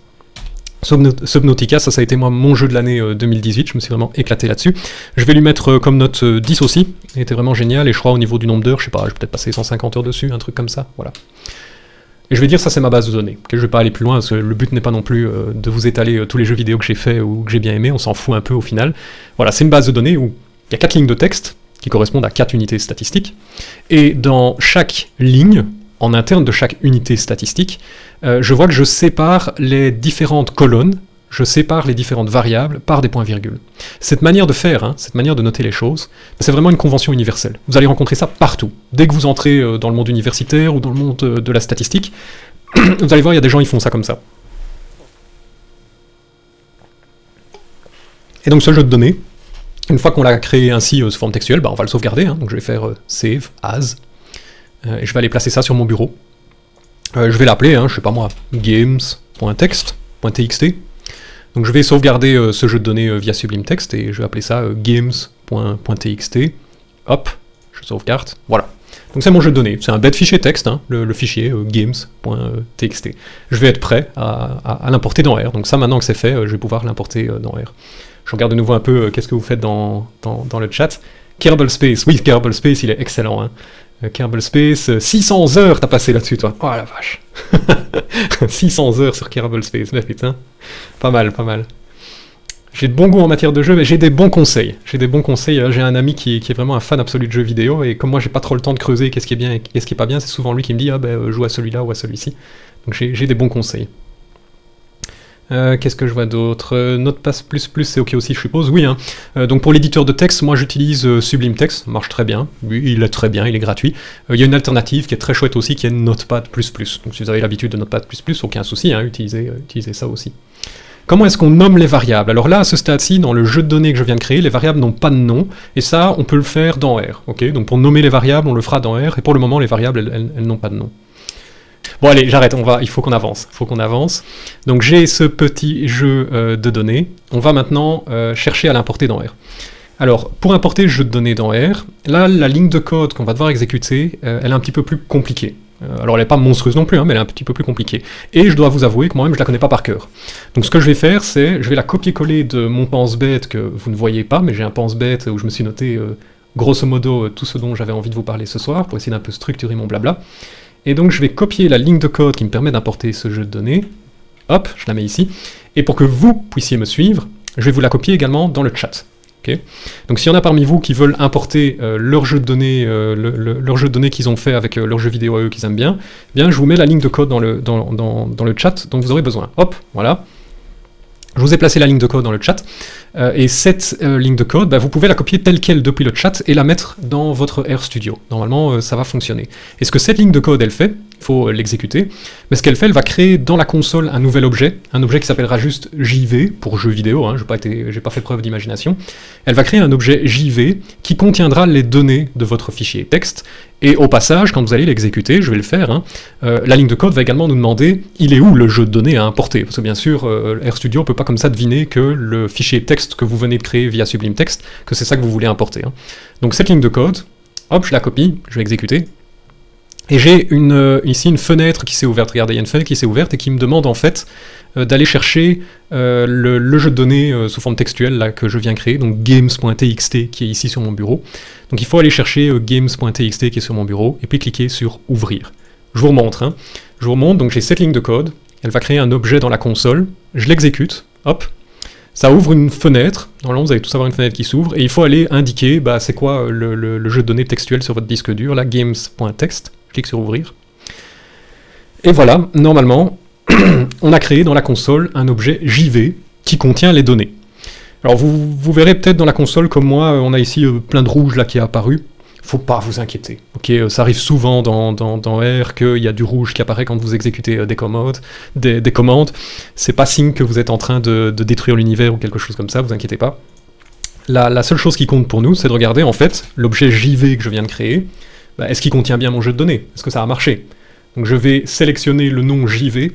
Subnautica, ça, ça a été moi mon jeu de l'année 2018, euh, je me suis vraiment éclaté là-dessus. Je vais lui mettre comme note 10 aussi, il était vraiment génial, et je crois au niveau du nombre d'heures, je sais pas, je vais peut-être passer 150 heures dessus, un truc comme ça, voilà. Et je vais dire ça c'est ma base de données. Je vais pas aller plus loin, parce que le but n'est pas non plus euh, de vous étaler euh, tous les jeux vidéo que j'ai fait ou que j'ai bien aimé, on s'en fout un peu au final. Voilà, c'est une base de données où il y a quatre lignes de texte qui correspondent à quatre unités statistiques, et dans chaque ligne, en interne de chaque unité statistique, euh, je vois que je sépare les différentes colonnes je sépare les différentes variables par des points-virgules. Cette manière de faire, hein, cette manière de noter les choses, c'est vraiment une convention universelle. Vous allez rencontrer ça partout. Dès que vous entrez euh, dans le monde universitaire ou dans le monde euh, de la statistique, vous allez voir, il y a des gens qui font ça comme ça. Et donc ce jeu de données, une fois qu'on l'a créé ainsi euh, sous forme textuelle, bah, on va le sauvegarder. Hein. donc je vais faire save as, et je vais aller placer ça sur mon bureau. je vais l'appeler, hein, je sais pas moi, games.text.txt, donc je vais sauvegarder euh, ce jeu de données euh, via Sublime Text et je vais appeler ça euh, games.txt. Hop, je sauvegarde, voilà. Donc c'est mon jeu de données, c'est un bête fichier texte, hein, le, fichier games.txt. Je vais être prêt à, l'importer dans R, donc ça maintenant que c'est fait, je vais pouvoir l'importer dans R. Je regarde de nouveau un peu qu'est-ce que vous faites dans, le chat. Kerbal Space, oui, Kerbal Space, il est excellent. Hein. Kerbal Space, 600 heures t'as passé là-dessus, toi. Oh la vache 600 heures sur Kerbal Space, mais putain. Pas mal, pas mal. J'ai de bons goûts en matière de jeu, mais j'ai des bons conseils. J'ai des bons conseils. Euh, j'ai un ami qui, est vraiment un fan absolu de jeux vidéo, et comme moi j'ai pas trop le temps de creuser qu'est-ce qui est bien et qu'est-ce qui est pas bien, c'est souvent lui qui me dit ah ben euh, joue à celui-là ou à celui-ci. Donc j'ai des bons conseils. Euh, qu'est-ce que je vois d'autre? Euh, Notepass++, c'est ok aussi, je suppose Oui, hein. Euh, donc pour l'éditeur de texte, moi j'utilise Sublime Text, marche très bien. Oui, il est très bien, il est gratuit. Il y a une alternative qui est très chouette aussi, qui est Notepad++. Donc si vous avez l'habitude de Notepad++, aucun souci, hein, utilisez, utilisez ça aussi. Comment est-ce qu'on nomme les variables? Alors là, à ce stade-ci, dans le jeu de données que je viens de créer, les variables n'ont pas de nom, et ça, on peut le faire dans R. ok? Donc pour nommer les variables, on le fera dans R, et pour le moment, les variables, elles n'ont pas de nom. Bon allez, j'arrête, on va, il faut qu'on avance, qu'on avance. Donc j'ai ce petit jeu euh, de données, on va maintenant euh, chercher à l'importer dans R. Alors, pour importer jeu de données dans R, là, la ligne de code qu'on va devoir exécuter, euh, elle est un petit peu plus compliquée. alors elle n'est pas monstrueuse non plus, hein, mais elle est un petit peu plus compliquée. Et je dois vous avouer que moi-même je la connais pas par cœur. Donc ce que je vais faire, c'est, je vais la copier-coller de mon pense-bête que vous ne voyez pas, mais j'ai un pense-bête où je me suis noté grosso modo tout ce dont j'avais envie de vous parler ce soir, pour essayer d'un peu structurer mon blabla. Et donc je vais copier la ligne de code qui me permet d'importer ce jeu de données. Hop, je la mets ici. Et pour que vous puissiez me suivre, je vais vous la copier également dans le chat. donc s'il y en a parmi vous qui veulent importer euh, leur jeu de données, euh, leur jeu de données qu'ils ont fait avec euh, leur jeu vidéo à eux qu'ils aiment bien, eh bien je vous mets la ligne de code dans le chat dont vous aurez besoin. Hop, voilà. Je vous ai placé la ligne de code dans le chat, euh, et cette euh, ligne de code, bah, vous pouvez la copier telle qu'elle depuis le chat et la mettre dans votre RStudio. Normalement, euh, ça va fonctionner. Et ce que cette ligne de code, elle fait, il faut l'exécuter, mais ce qu'elle fait, elle va créer dans la console un nouvel objet, un objet qui s'appellera juste JV, pour jeu vidéo, hein, je n'ai pas, fait preuve d'imagination. Elle va créer un objet JV qui contiendra les données de votre fichier texte, et au passage, quand vous allez l'exécuter, je vais le faire, hein, euh, la ligne de code va également nous demander il est où le jeu de données à importer? Parce que bien sûr, euh, RStudio ne peut pas comme ça deviner que le fichier texte que vous venez de créer via Sublime Text, que c'est ça que vous voulez importer. Hein. Donc cette ligne de code, hop, je la copie, je vais exécuter, et j'ai euh, ici une fenêtre qui s'est ouverte, regardez, il y a une fenêtre qui s'est ouverte et qui me demande en fait euh, d'aller chercher euh, le, jeu de données sous forme textuelle là, que je viens créer, donc games.txt qui est ici sur mon bureau. Donc il faut aller chercher games.txt qui est sur mon bureau et puis cliquer sur ouvrir. Je vous remontre, hein. je vous remontre, donc j'ai cette ligne de code, elle va créer un objet dans la console, je l'exécute, hop, ça ouvre une fenêtre, normalement vous allez tous avoir une fenêtre qui s'ouvre, et il faut aller indiquer bah, c'est quoi le, le, jeu de données textuel sur votre disque dur, là, games.text, clique sur ouvrir. Et voilà, normalement, on a créé dans la console un objet JV qui contient les données. Alors vous, vous verrez peut-être dans la console, comme moi, on a ici euh, plein de rouge là qui est apparu. Faut pas vous inquiéter. Euh, ça arrive souvent dans, R qu'il y a du rouge qui apparaît quand vous exécutez euh, des commandes. Des, des commandes. C'est pas signe que vous êtes en train de, détruire l'univers ou quelque chose comme ça, vous inquiétez pas. La, la seule chose qui compte pour nous, c'est de regarder en fait l'objet JV que je viens de créer. Bah, est-ce qu'il contient bien mon jeu de données? Est-ce que ça a marché? Donc je vais sélectionner le nom JV,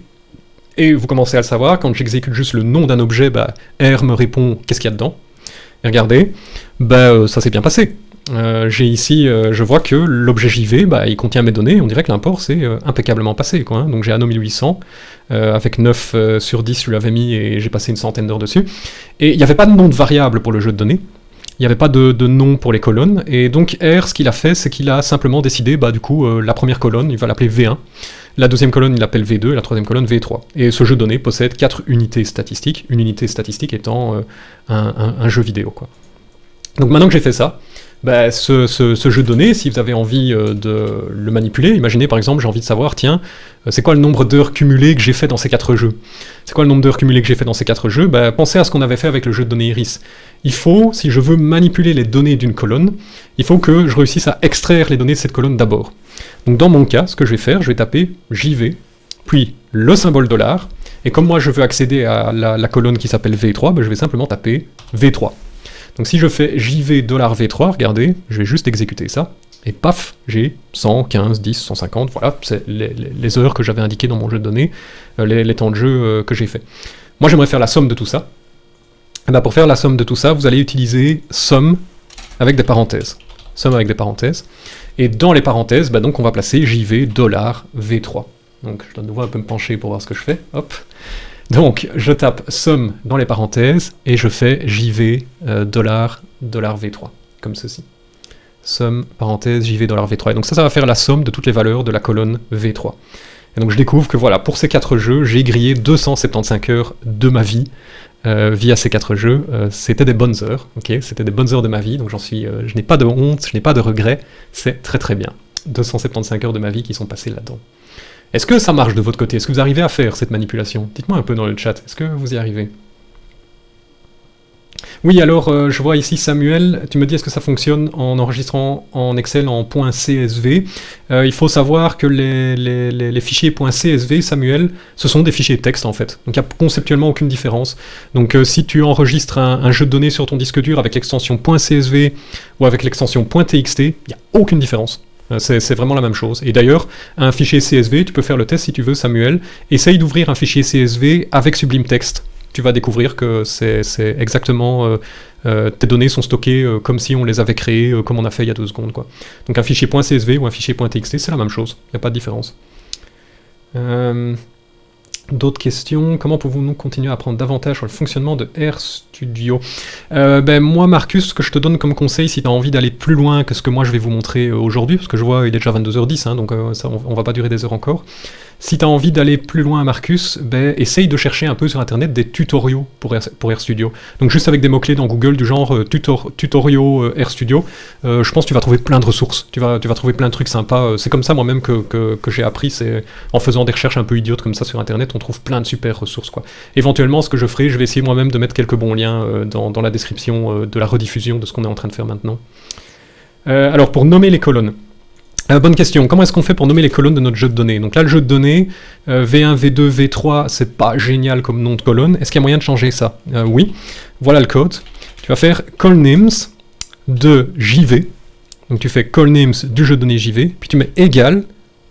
et vous commencez à le savoir, quand j'exécute juste le nom d'un objet, bah, R me répond qu'est-ce qu'il y a dedans? Et regardez, bah, euh, ça s'est bien passé. Euh, j'ai ici, euh, je vois que l'objet JV, bah, il contient mes données, on dirait que l'import s'est impeccablement passé. Hein. Donc j'ai Anno 1800, avec 9 sur 10 je l'avais mis et j'ai passé une centaine d'heures dessus. Et il n'y avait pas de nom de variable pour le jeu de données, il n'y avait pas de, nom pour les colonnes, et donc R, ce qu'il a fait, c'est qu'il a simplement décidé, bah du coup, euh, la première colonne, il va l'appeler V1, la deuxième colonne, il l'appelle V2, et la troisième colonne, V3. Et ce jeu de données possède quatre unités statistiques, une unité statistique étant euh, un, jeu vidéo, quoi. Donc maintenant que j'ai fait ça, bah, ce, ce, ce, jeu de données, si vous avez envie euh, de le manipuler, imaginez par exemple, j'ai envie de savoir, tiens, euh, c'est quoi le nombre d'heures cumulées que j'ai fait dans ces quatre jeux? C'est quoi le nombre d'heures cumulées que j'ai fait dans ces quatre jeux? Bah, Pensez à ce qu'on avait fait avec le jeu de données Iris. Il faut, si je veux manipuler les données d'une colonne, il faut que je réussisse à extraire les données de cette colonne d'abord. Donc dans mon cas, ce que je vais faire, je vais taper JV, puis le symbole dollar, et comme moi je veux accéder à la, la colonne qui s'appelle V3, bah, je vais simplement taper V3. Donc si je fais JV $V3, regardez, je vais juste exécuter ça, et paf, j'ai 100, 15, 10, 150, voilà, c'est les, heures que j'avais indiquées dans mon jeu de données, euh, les, temps de jeu euh, que j'ai fait. Moi j'aimerais faire la somme de tout ça. Et ben pour faire la somme de tout ça, vous allez utiliser somme avec des parenthèses. Somme avec des parenthèses. Et dans les parenthèses, bah donc on va placer JV $V3. Donc je dois de nouveau un peu me pencher pour voir ce que je fais. Hop. Donc, je tape somme dans les parenthèses, et je fais JV euh, dollar, dollar V3, comme ceci. Somme, parenthèse, JV dollar V3. Et donc ça, ça va faire la somme de toutes les valeurs de la colonne V3. Et donc je découvre que voilà, pour ces quatre jeux, j'ai grillé 275 heures de ma vie euh, via ces quatre jeux. Euh, c'était des bonnes heures, ok? C'était des bonnes heures de ma vie, donc j'en suis, je n'ai pas de honte, je n'ai pas de regrets, c'est très très bien. 275 heures de ma vie qui sont passées là-dedans. Est-ce que ça marche de votre côté? Est-ce que vous arrivez à faire cette manipulation? Dites-moi un peu dans le chat, est-ce que vous y arrivez? Oui, alors, euh, je vois ici Samuel, tu me dis est-ce que ça fonctionne en enregistrant en Excel en .csv euh, Il faut savoir que les, les, fichiers .csv, Samuel, ce sont des fichiers texte en fait, donc il n'y a conceptuellement aucune différence. Donc euh, si tu enregistres un, un, jeu de données sur ton disque dur avec l'extension .csv ou avec l'extension .txt, il n'y a aucune différence. Euh, c'est vraiment la même chose. Et d'ailleurs, un fichier CSV, tu peux faire le test si tu veux, Samuel. Essaye d'ouvrir un fichier CSV avec Sublime Text. Tu vas découvrir que c'est exactement... Euh, euh, tes données sont stockées comme si on les avait créées, comme on a fait il y a deux secondes. Donc un fichier .csv ou un fichier .txt, c'est la même chose. Il n'y a pas de différence. D'autres questions. Comment pouvons-nous continuer à apprendre davantage sur le fonctionnement de RStudio euh, ben, Moi, Marcus, ce que je te donne comme conseil, si tu as envie d'aller plus loin que ce que moi je vais vous montrer aujourd'hui, parce que je vois il est déjà 22h10, hein, donc euh, on, on, va pas durer des heures encore, si tu as envie d'aller plus loin, Marcus, ben, essaye de chercher un peu sur Internet des tutoriaux pour, R, pour RStudio. Donc juste avec des mots-clés dans Google du genre euh, tutor, tutoriaux euh, RStudio, euh, je pense que tu vas trouver plein de ressources, tu vas, trouver plein de trucs sympas. C'est comme ça moi-même que, j'ai appris, en faisant des recherches un peu idiotes comme ça sur Internet, on trouve plein de super ressources. quoi. Éventuellement, ce que je ferai, je vais essayer moi-même de mettre quelques bons liens dans, la description de la rediffusion de ce qu'on est en train de faire maintenant. Alors, pour nommer les colonnes. Euh, bonne question, comment est-ce qu'on fait pour nommer les colonnes de notre jeu de données? Donc là, le jeu de données, euh, V1, V2, V3, c'est pas génial comme nom de colonne. Est-ce qu'il y a moyen de changer ça? Euh, Oui. Voilà le code. Tu vas faire call names de JV. Donc tu fais call names du jeu de données JV, puis tu mets égal,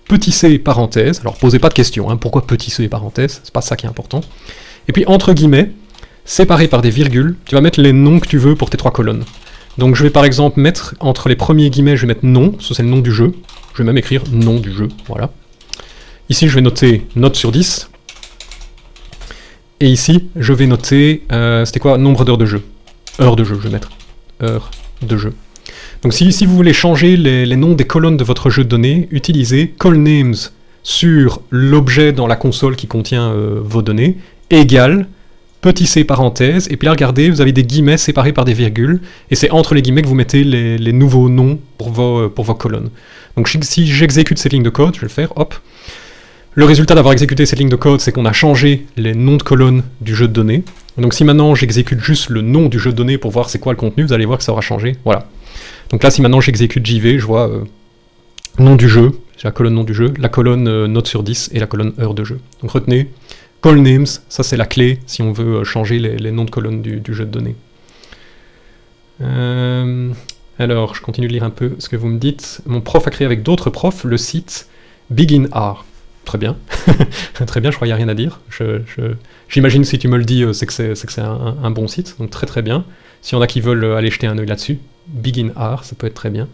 petit c parenthèse. Alors posez pas de questions, hein, pourquoi petit c parenthèse? C'est pas ça qui est important. Et puis entre guillemets, séparé par des virgules, tu vas mettre les noms que tu veux pour tes trois colonnes. Donc je vais par exemple mettre, entre les premiers guillemets, je vais mettre nom, ça c'est le nom du jeu. Je vais même écrire nom du jeu, voilà. Ici je vais noter note sur 10. Et ici, je vais noter, euh, c'était quoi Nombre d'heures de jeu. Heure de jeu, je vais mettre. Heure de jeu. Donc si, si vous voulez changer les, noms des colonnes de votre jeu de données, utilisez callNames sur l'objet dans la console qui contient euh, vos données, égale petit c parenthèse, et puis là regardez, vous avez des guillemets séparés par des virgules, et c'est entre les guillemets que vous mettez les, nouveaux noms pour vos, pour vos colonnes. Donc si j'exécute cette ligne de code, je vais le faire, hop. Le résultat d'avoir exécuté cette ligne de code, c'est qu'on a changé les noms de colonnes du jeu de données. Donc si maintenant j'exécute juste le nom du jeu de données pour voir c'est quoi le contenu, vous allez voir que ça aura changé, voilà. Donc là si maintenant j'exécute JV, je vois euh, nom du jeu, la colonne nom du jeu, la colonne euh, note sur 10 et la colonne heure de jeu. Donc retenez, Call names, ça c'est la clé si on veut euh, changer les, noms de colonnes du, jeu de données. Euh, alors, je continue de lire un peu ce que vous me dites. Mon prof a créé avec d'autres profs le site BeginR. Très bien. très bien, je crois qu'il n'y a rien à dire. J'imagine si tu me le dis, euh, c'est que c'est un, bon site. Donc très très bien. Si y en a qui veulent aller jeter un œil là-dessus, BeginR, ça peut être très bien.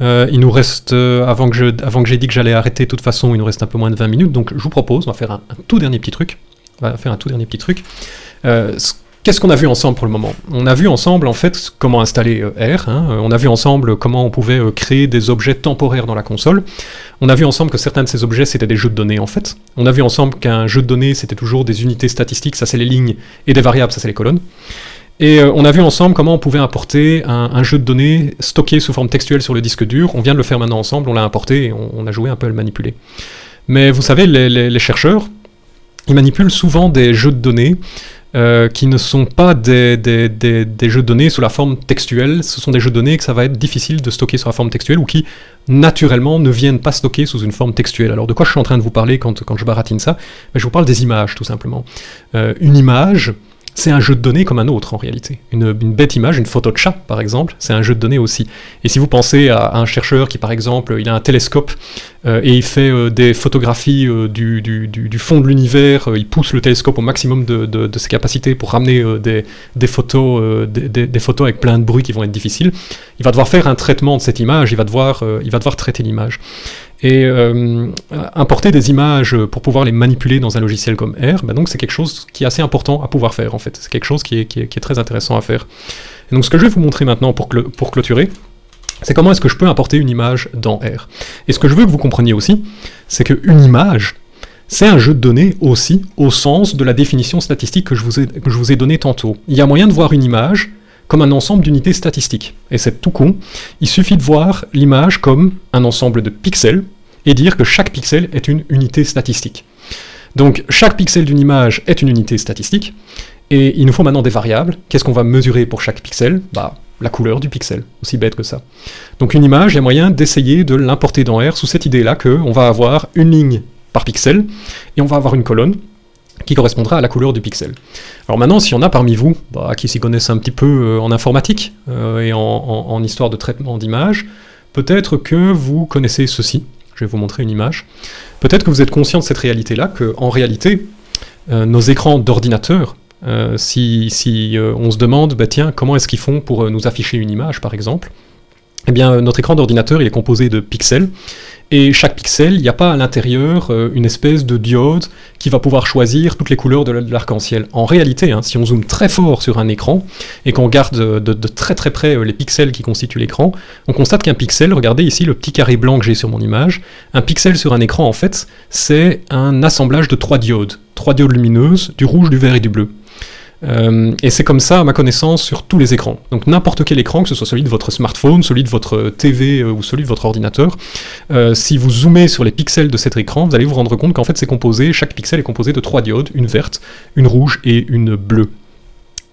Euh, il nous reste, euh, avant que j'ai dit que j'allais arrêter, de toute façon, il nous reste un peu moins de 20 minutes, donc je vous propose, on va faire un, tout dernier petit truc. On va faire un tout dernier petit truc. Euh, ce Qu'est-ce qu'on a vu ensemble pour le moment? On a vu ensemble en fait comment installer R, hein. on a vu ensemble comment on pouvait créer des objets temporaires dans la console, on a vu ensemble que certains de ces objets c'était des jeux de données en fait, on a vu ensemble qu'un jeu de données c'était toujours des unités statistiques, ça c'est les lignes, et des variables, ça c'est les colonnes. Et euh, on a vu ensemble comment on pouvait importer un, jeu de données stocké sous forme textuelle sur le disque dur, on vient de le faire maintenant ensemble, on l'a importé et on, a joué un peu à le manipuler. Mais vous savez, les chercheurs, ils manipulent souvent des jeux de données euh, qui ne sont pas des, jeux de données sous la forme textuelle, ce sont des jeux de données que ça va être difficile de stocker sur la forme textuelle ou qui, naturellement, ne viennent pas stocker sous une forme textuelle. Alors de quoi je suis en train de vous parler quand, quand je baratine ça? Je vous parle des images, tout simplement. Euh, une image, c'est un jeu de données comme un autre en réalité. Une, bête image, une photo de chat par exemple, c'est un jeu de données aussi. Et si vous pensez à, un chercheur qui par exemple, il a un télescope euh, et il fait euh, des photographies euh, du, fond de l'univers, il pousse le télescope au maximum de, ses capacités pour ramener des, photos, avec plein de bruits qui vont être difficiles, il va devoir faire un traitement de cette image, il va devoir, il va devoir traiter l'image. Et euh, importer des images pour pouvoir les manipuler dans un logiciel comme R, bah donc c'est quelque chose qui est assez important à pouvoir faire en fait. C'est quelque chose qui est, très intéressant à faire. Et donc ce que je vais vous montrer maintenant pour, pour clôturer, c'est comment est-ce que je peux importer une image dans R. Et ce que je veux que vous compreniez aussi, c'est qu'une image, c'est un jeu de données aussi, au sens de la définition statistique que je vous ai, que je vous ai donnée tantôt. Il y a moyen de voir une image comme un ensemble d'unités statistiques. Et c'est tout con, il suffit de voir l'image comme un ensemble de pixels, et dire que chaque pixel est une unité statistique. Donc chaque pixel d'une image est une unité statistique, et il nous faut maintenant des variables. Qu'est-ce qu'on va mesurer pour chaque pixel? Bah, la couleur du pixel, aussi bête que ça. Donc une image, il y moyen d'essayer de l'importer dans R sous cette idée-là qu'on va avoir une ligne par pixel, et on va avoir une colonne, qui correspondra à la couleur du pixel. Alors maintenant, s'il y en a parmi vous bah, qui s'y connaissent un petit peu euh, en informatique euh, et en, histoire de traitement d'image, peut-être que vous connaissez ceci. Je vais vous montrer une image. Peut-être que vous êtes conscient de cette réalité-là, qu'en réalité, euh, nos écrans d'ordinateur, si, si on se demande, bah, tiens, comment est-ce qu'ils font pour nous afficher une image, par exemple, eh bien, notre écran d'ordinateur, il est composé de pixels, et chaque pixel, il n'y a pas à l'intérieur euh, une espèce de diode qui va pouvoir choisir toutes les couleurs de l'arc-en-ciel. En réalité, hein, si on zoome très fort sur un écran et qu'on regarde de, très très près euh, les pixels qui constituent l'écran, on constate qu'un pixel, regardez ici le petit carré blanc que j'ai sur mon image, un pixel sur un écran en fait, c'est un assemblage de trois diodes, trois diodes lumineuses, du rouge, du vert et du bleu. Euh, et c'est comme ça, à ma connaissance, sur tous les écrans. Donc n'importe quel écran, que ce soit celui de votre smartphone, celui de votre TV euh, ou celui de votre ordinateur, euh, si vous zoomez sur les pixels de cet écran, vous allez vous rendre compte qu'en fait c'est composé, chaque pixel est composé de trois diodes, une verte, une rouge et une bleue.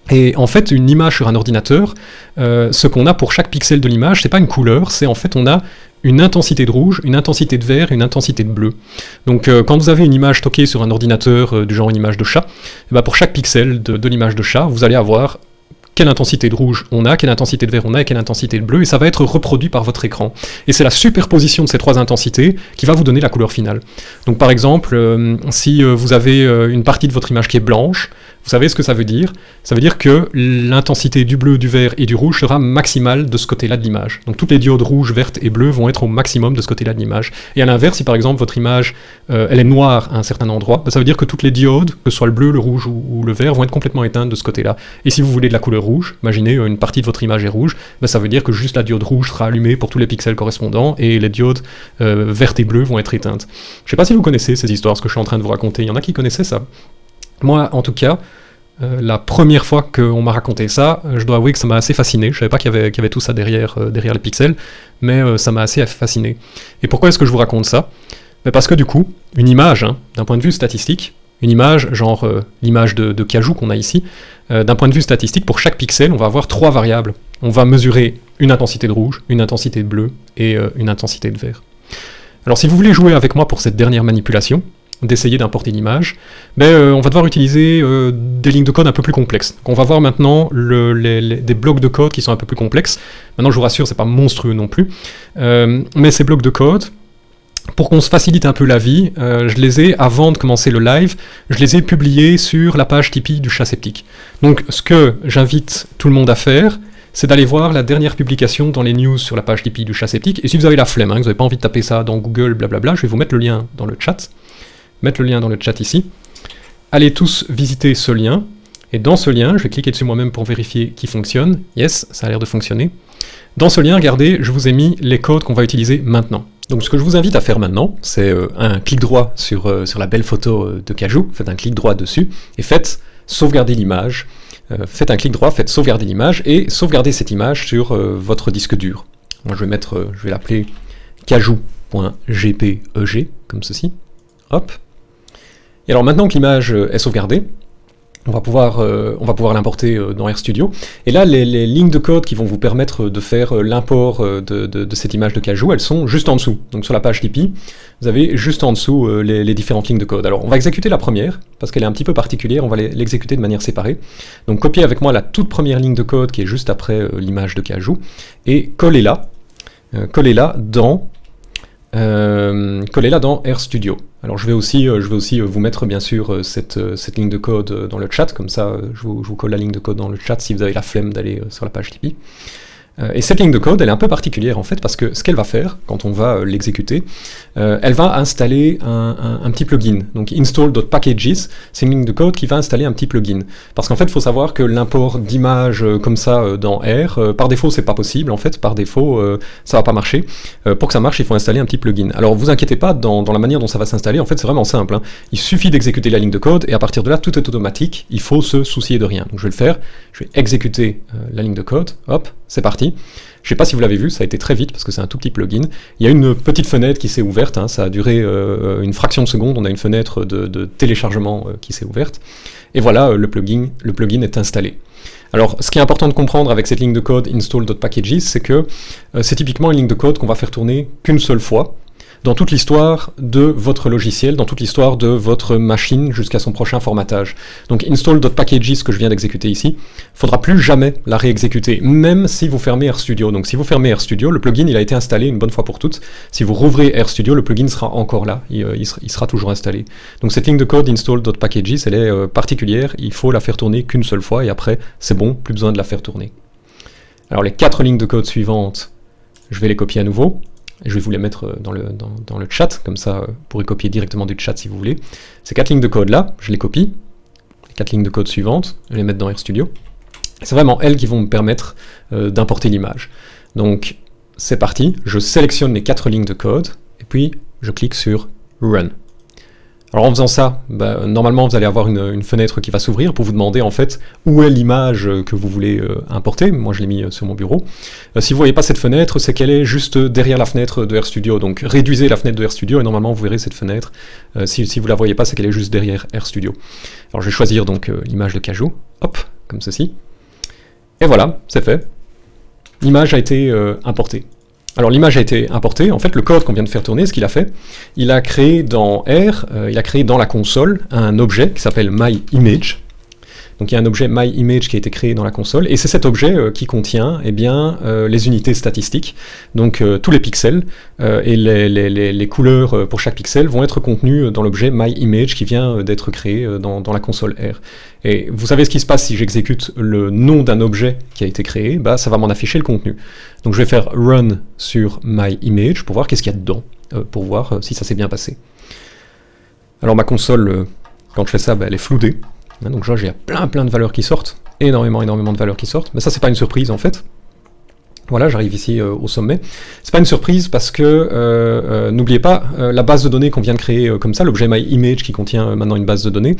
Et en fait, une image sur un ordinateur, ce qu'on a pour chaque pixel de l'image, c'est pas une couleur, c'est en fait on a une intensité de rouge, une intensité de vert, une intensité de bleu. Donc euh, quand vous avez une image stockée sur un ordinateur euh, du genre une image de chat, eh ben, pour chaque pixel de, l'image de chat, vous allez avoir quelle intensité de rouge on a, quelle intensité de vert on a et quelle intensité de bleu, et ça va être reproduit par votre écran. Et c'est la superposition de ces trois intensités qui va vous donner la couleur finale. Donc par exemple, euh, si vous avez une partie de votre image qui est blanche, vous savez ce que ça veut dire? Ça veut dire que l'intensité du bleu, du vert et du rouge sera maximale de ce côté-là de l'image. Donc toutes les diodes rouges, vertes et bleues vont être au maximum de ce côté-là de l'image. Et à l'inverse, si par exemple votre image euh, elle est noire à un certain endroit, bah, ça veut dire que toutes les diodes, que ce soit le bleu, le rouge ou, le vert, vont être complètement éteintes de ce côté-là. Et si vous voulez de la couleur rouge, imaginez euh, une partie de votre image est rouge, bah, ça veut dire que juste la diode rouge sera allumée pour tous les pixels correspondants et les diodes euh, vertes et bleues vont être éteintes. Je ne sais pas si vous connaissez ces histoires, ce que je suis en train de vous raconter. Il y en a qui connaissaient ça? Moi, en tout cas, euh, la première fois qu'on m'a raconté ça, euh, je dois avouer que ça m'a assez fasciné. Je savais pas qu'il y, avait tout ça derrière, euh, les pixels, mais ça m'a assez fasciné. Et pourquoi est-ce que je vous raconte ça? Ben Parce que du coup, une image, hein, d'un point de vue statistique, une image, genre l'image de Cajou qu'on a ici, d'un point de vue statistique, pour chaque pixel, on va avoir trois variables. On va mesurer une intensité de rouge, une intensité de bleu et une intensité de vert. Alors si vous voulez jouer avec moi pour cette dernière manipulation, d'essayer d'importer l'image, mais euh, on va devoir utiliser euh, des lignes de code un peu plus complexes. On va voir maintenant des blocs de code qui sont un peu plus complexes. Maintenant je vous rassure, c'est pas monstrueux non plus, euh, mais ces blocs de code, pour qu'on se facilite un peu la vie, je les ai, avant de commencer le live, je les ai publiés sur la page Tipeee du chat sceptique. Donc ce que j'invite tout le monde à faire, c'est d'aller voir la dernière publication dans les news sur la page Tipeee du chat sceptique, et si vous avez la flemme, hein, que vous n'avez pas envie de taper ça dans Google, blablabla, je vais vous mettre le lien dans le chat mettre le lien dans le chat ici. Allez tous visiter ce lien. Et dans ce lien, je vais cliquer dessus moi-même pour vérifier qu'il fonctionne. Yes, ça a l'air de fonctionner. Dans ce lien, regardez, je vous ai mis les codes qu'on va utiliser maintenant. Donc ce que je vous invite à faire maintenant, c'est euh, un clic droit sur, euh, la belle photo euh, de Cajou, faites un clic droit dessus, et faites sauvegarder l'image. faites un clic droit, faites sauvegarder l'image, et sauvegardez cette image sur votre disque dur. Moi je vais mettre, je vais l'appeler cajou.gpeg, comme ceci. Hop. Et alors maintenant que l'image est sauvegardée, on va pouvoir, euh, l'importer euh, dans RStudio. Et là, les, lignes de code qui vont vous permettre de faire euh, l'import de, cette image de Cajou, elles sont juste en dessous. Donc sur la page Tipeee, vous avez juste en dessous les, différentes lignes de code. Alors on va exécuter la première, parce qu'elle est un petit peu particulière, on va l'exécuter de manière séparée. Donc copiez avec moi la toute première ligne de code qui est juste après l'image de Cajou, et collez-la, collez-la dans euh, collez-la dans RStudio. Alors je vais aussi, euh, je vais aussi euh, vous mettre bien sûr cette, cette, ligne de code dans le chat, comme ça je vous, je vous, colle la ligne de code dans le chat si vous avez la flemme d'aller sur la page Tipeee. Euh, et cette ligne de code, elle est un peu particulière en fait, parce que ce qu'elle va faire, quand on va euh, l'exécuter, euh, elle va installer un, petit plugin. Donc install.packages, c'est une ligne de code qui va installer un petit plugin. Parce qu'en fait, il faut savoir que l'import d'images comme ça dans R, par défaut, c'est pas possible. En fait, par défaut, ça va pas marcher. pour que ça marche, il faut installer un petit plugin. Alors, vous inquiétez pas, dans, la manière dont ça va s'installer, en fait, c'est vraiment simple. Hein. Il suffit d'exécuter la ligne de code, et à partir de là, tout est automatique. Il faut se soucier de rien. Donc, je vais le faire. Je vais exécuter la ligne de code. Hop, c'est parti. Je ne sais pas si vous l'avez vu, ça a été très vite parce que c'est un tout petit plugin. Il y a une petite fenêtre qui s'est ouverte, hein. ça a duré euh, une fraction de seconde, on a une fenêtre de, téléchargement euh, qui s'est ouverte. Et voilà, euh, le, plugin, le plugin est installé. Alors, ce qui est important de comprendre avec cette ligne de code install.packages, c'est que c'est typiquement une ligne de code qu'on va faire tourner qu'une seule fois, dans toute l'histoire de votre logiciel, dans toute l'histoire de votre machine jusqu'à son prochain formatage. Donc install.packages que je viens d'exécuter ici, faudra plus jamais la réexécuter, même si vous fermez RStudio. Donc si vous fermez RStudio, le plugin il a été installé une bonne fois pour toutes. Si vous rouvrez RStudio, le plugin sera encore là, il, euh, sera, toujours installé. Donc cette ligne de code install.packages, elle est euh, particulière, il faut la faire tourner qu'une seule fois et après c'est bon, plus besoin de la faire tourner. Alors les quatre lignes de code suivantes, je vais les copier à nouveau. Je vais vous les mettre euh, dans le, dans, le chat, comme ça vous pourrez copier directement du chat si vous voulez. Ces quatre lignes de code là, je les copie. Les quatre lignes de code suivantes, je les mettre dans RStudio. C'est vraiment elles qui vont me permettre euh, d'importer l'image. Donc c'est parti, je sélectionne les quatre lignes de code, et puis je clique sur Run. Alors en faisant ça, bah, normalement vous allez avoir une, fenêtre qui va s'ouvrir pour vous demander en fait où est l'image que vous voulez euh, importer. Moi je l'ai mis euh, sur mon bureau. Euh, si vous voyez pas cette fenêtre, c'est qu'elle est juste derrière la fenêtre de RStudio. Donc réduisez la fenêtre de RStudio et normalement vous verrez cette fenêtre. si, vous ne la voyez pas, c'est qu'elle est juste derrière RStudio. Alors je vais choisir donc l'image de Cajou, hop, comme ceci. Et voilà, c'est fait. L'image a été importée. Alors l'image a été importée, en fait le code qu'on vient de faire tourner, ce qu'il a fait, il a créé dans R, euh, il a créé dans la console un objet qui s'appelle myImage. Donc il y a un objet myImage qui a été créé dans la console, et c'est cet objet euh, qui contient eh euh, les unités statistiques, donc tous les pixels, et les, couleurs pour chaque pixel vont être contenues dans l'objet myImage qui vient d'être créé dans, la console R. Et vous savez ce qui se passe si j'exécute le nom d'un objet qui a été créé, bah, ça va m'en afficher le contenu. Donc je vais faire run sur myImage pour voir qu'est-ce qu'il y a dedans, euh, pour voir euh, si ça s'est bien passé. Alors ma console, euh, quand je fais ça, bah, elle est floudée. Hein, donc j'ai plein plein de valeurs qui sortent, énormément énormément de valeurs qui sortent, mais ça c'est pas une surprise en fait. Voilà, j'arrive ici au sommet. C'est pas une surprise parce que, n'oubliez pas, la base de données qu'on vient de créer comme ça, l'objet myImage qui contient maintenant une base de données,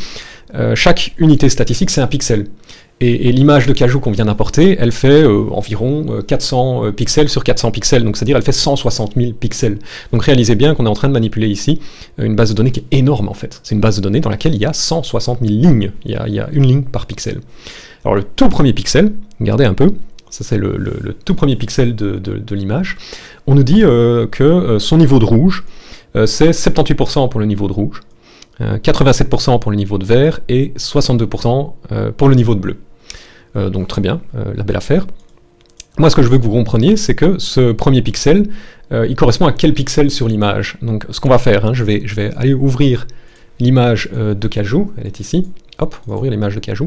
chaque unité statistique c'est un pixel. Et, l'image de cajou qu'on vient d'importer, elle fait euh, environ 400 euh, euh, pixels sur 400 pixels, donc c'est-à-dire elle fait 160 000 pixels. Donc réalisez bien qu'on est en train de manipuler ici une base de données qui est énorme en fait. C'est une base de données dans laquelle il y a 160 000 lignes, il y a, une ligne par pixel. Alors le tout premier pixel, regardez un peu, ça c'est le, tout premier pixel de, l'image, on nous dit que son niveau de rouge, c'est 78% pour le niveau de rouge, 87% pour le niveau de vert et 62% pour le niveau de bleu. Euh, donc très bien, euh, la belle affaire. Moi, ce que je veux que vous compreniez, c'est que ce premier pixel, euh, il correspond à quel pixel sur l'image? Donc, ce qu'on va faire, hein, je, vais, je vais aller ouvrir l'image de Cajou, elle est ici. Hop, on va ouvrir l'image de Cajou.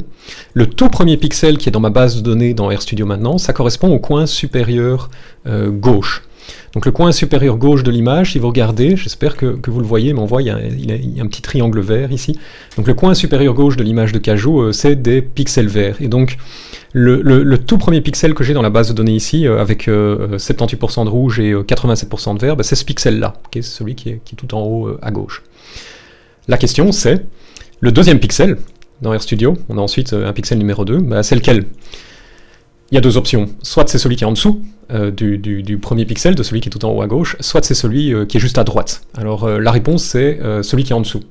Le tout premier pixel qui est dans ma base de données dans RStudio maintenant, ça correspond au coin supérieur gauche. Donc le coin supérieur gauche de l'image, si vous regardez, j'espère que, vous le voyez, mais on voit il y, a, un petit triangle vert ici. Donc le coin supérieur gauche de l'image de Cajou, euh, c'est des pixels verts. Et donc le, tout premier pixel que j'ai dans la base de données ici, euh, avec 78% de rouge et 87% de vert, bah, c'est ce pixel-là, qui est celui qui est, tout en haut à gauche. La question c'est, le deuxième pixel, dans RStudio, on a ensuite un pixel numéro 2, bah, c'est lequel? Il y a deux options. Soit c'est celui qui est en dessous euh, du, premier pixel, de celui qui est tout en haut à gauche, soit c'est celui euh, qui est juste à droite. Alors euh, la réponse c'est celui qui est en dessous.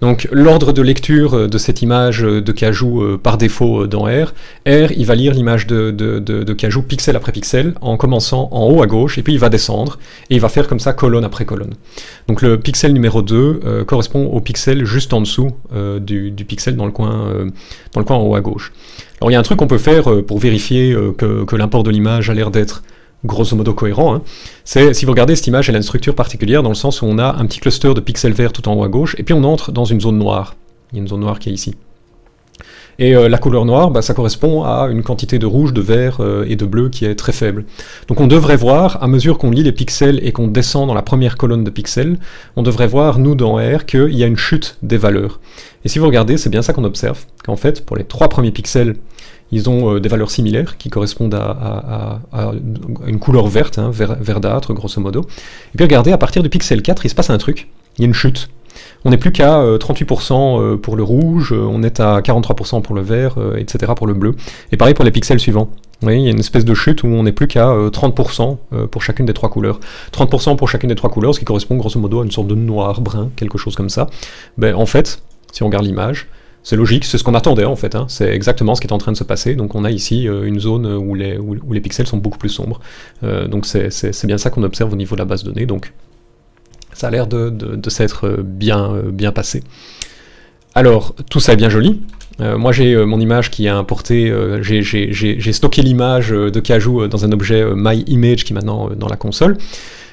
Donc l'ordre de lecture de cette image de Cajou par défaut dans R, R il va lire l'image de, Cajou pixel après pixel en commençant en haut à gauche et puis il va descendre et il va faire comme ça colonne après colonne. Donc le pixel numéro 2 correspond au pixel juste en dessous du, pixel dans le, coin, dans en haut à gauche. Alors il y a un truc qu'on peut faire pour vérifier que, l'import de l'image a l'air d'être grosso modo cohérent, hein. c'est si vous regardez cette image, elle a une structure particulière dans le sens où on a un petit cluster de pixels verts tout en haut à gauche, et puis on entre dans une zone noire. Il y a une zone noire qui est ici. Et euh, la couleur noire, bah, ça correspond à une quantité de rouge, de vert et de bleu qui est très faible. Donc on devrait voir, à mesure qu'on lit les pixels et qu'on descend dans la première colonne de pixels, on devrait voir, nous dans R, qu'il y a une chute des valeurs. Et si vous regardez, c'est bien ça qu'on observe, qu'en fait, pour les trois premiers pixels, ils ont euh, des valeurs similaires qui correspondent à, une couleur verte, hein, verdâtre grosso modo. Et puis regardez, à partir du pixel 4, il se passe un truc, il y a une chute. On n'est plus qu'à 38% euh, pour le rouge, on est à 43% pour le vert, euh, etc. pour le bleu. Et pareil pour les pixels suivants. Vous voyez, il y a une espèce de chute où on n'est plus qu'à 30% pour chacune des trois couleurs. 30% pour chacune des trois couleurs, ce qui correspond grosso modo à une sorte de noir, brun, quelque chose comme ça. Ben, en fait, si on regarde l'image, c'est logique, c'est ce qu'on attendait en fait, hein. c'est exactement ce qui est en train de se passer, donc on a ici euh, une zone où les, pixels sont beaucoup plus sombres, euh, donc c'est bien ça qu'on observe au niveau de la base de données, donc ça a l'air de, s'être euh, bien, passé. Alors, tout ça est bien joli, moi j'ai mon image qui est importée, j'ai stocké l'image de Cajou dans un objet MyImage qui est maintenant dans la console,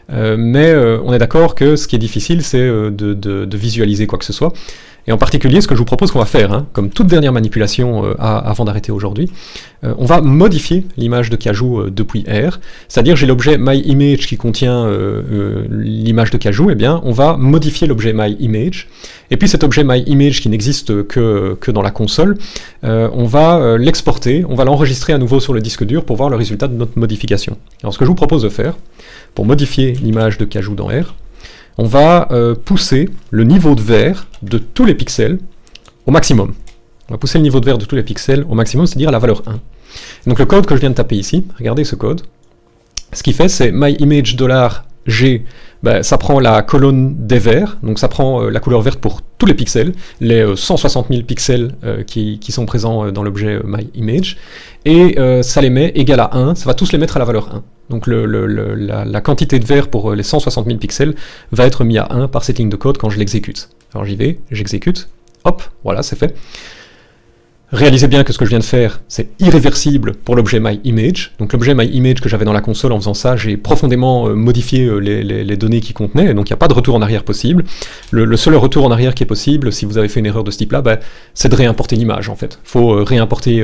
mais on est d'accord que ce qui est difficile c'est de, visualiser quoi que ce soit, et en particulier, ce que je vous propose qu'on va faire, hein, comme toute dernière manipulation euh, avant d'arrêter aujourd'hui, euh, on va modifier l'image de Cajou euh, depuis R, c'est-à-dire j'ai l'objet MyImage qui contient l'image de Cajou, et eh bien on va modifier l'objet MyImage, et puis cet objet MyImage qui n'existe que, que dans la console, on va l'exporter, on va l'enregistrer à nouveau sur le disque dur pour voir le résultat de notre modification. Alors ce que je vous propose de faire, pour modifier l'image de Cajou dans R, on va euh, pousser le niveau de vert de tous les pixels au maximum. On va pousser le niveau de vert de tous les pixels au maximum, c'est-à-dire la valeur 1. donc le code que je viens de taper ici, regardez ce code, ce qu'il fait c'est myImage$g, ben, ça prend la colonne des verts, donc ça prend euh, la couleur verte pour tous les pixels, les 160 euh, 000 pixels qui, qui, sont présents dans l'objet myImage, et ça les met égal à 1, ça va tous les mettre à la valeur 1. Donc la, quantité de vert pour euh, les 160 000 pixels va être mis à 1 par cette ligne de code quand je l'exécute. Alors j'y vais, j'exécute, hop, voilà, c'est fait. Réalisez bien que ce que je viens de faire, c'est irréversible pour l'objet MyImage. Donc l'objet MyImage que j'avais dans la console en faisant ça, j'ai profondément euh, modifié euh, les, données qui contenaient, donc il n'y a pas de retour en arrière possible. Le, seul retour en arrière qui est possible, si vous avez fait une erreur de ce type-là, bah, c'est de réimporter l'image en fait. Il faut euh, réimporter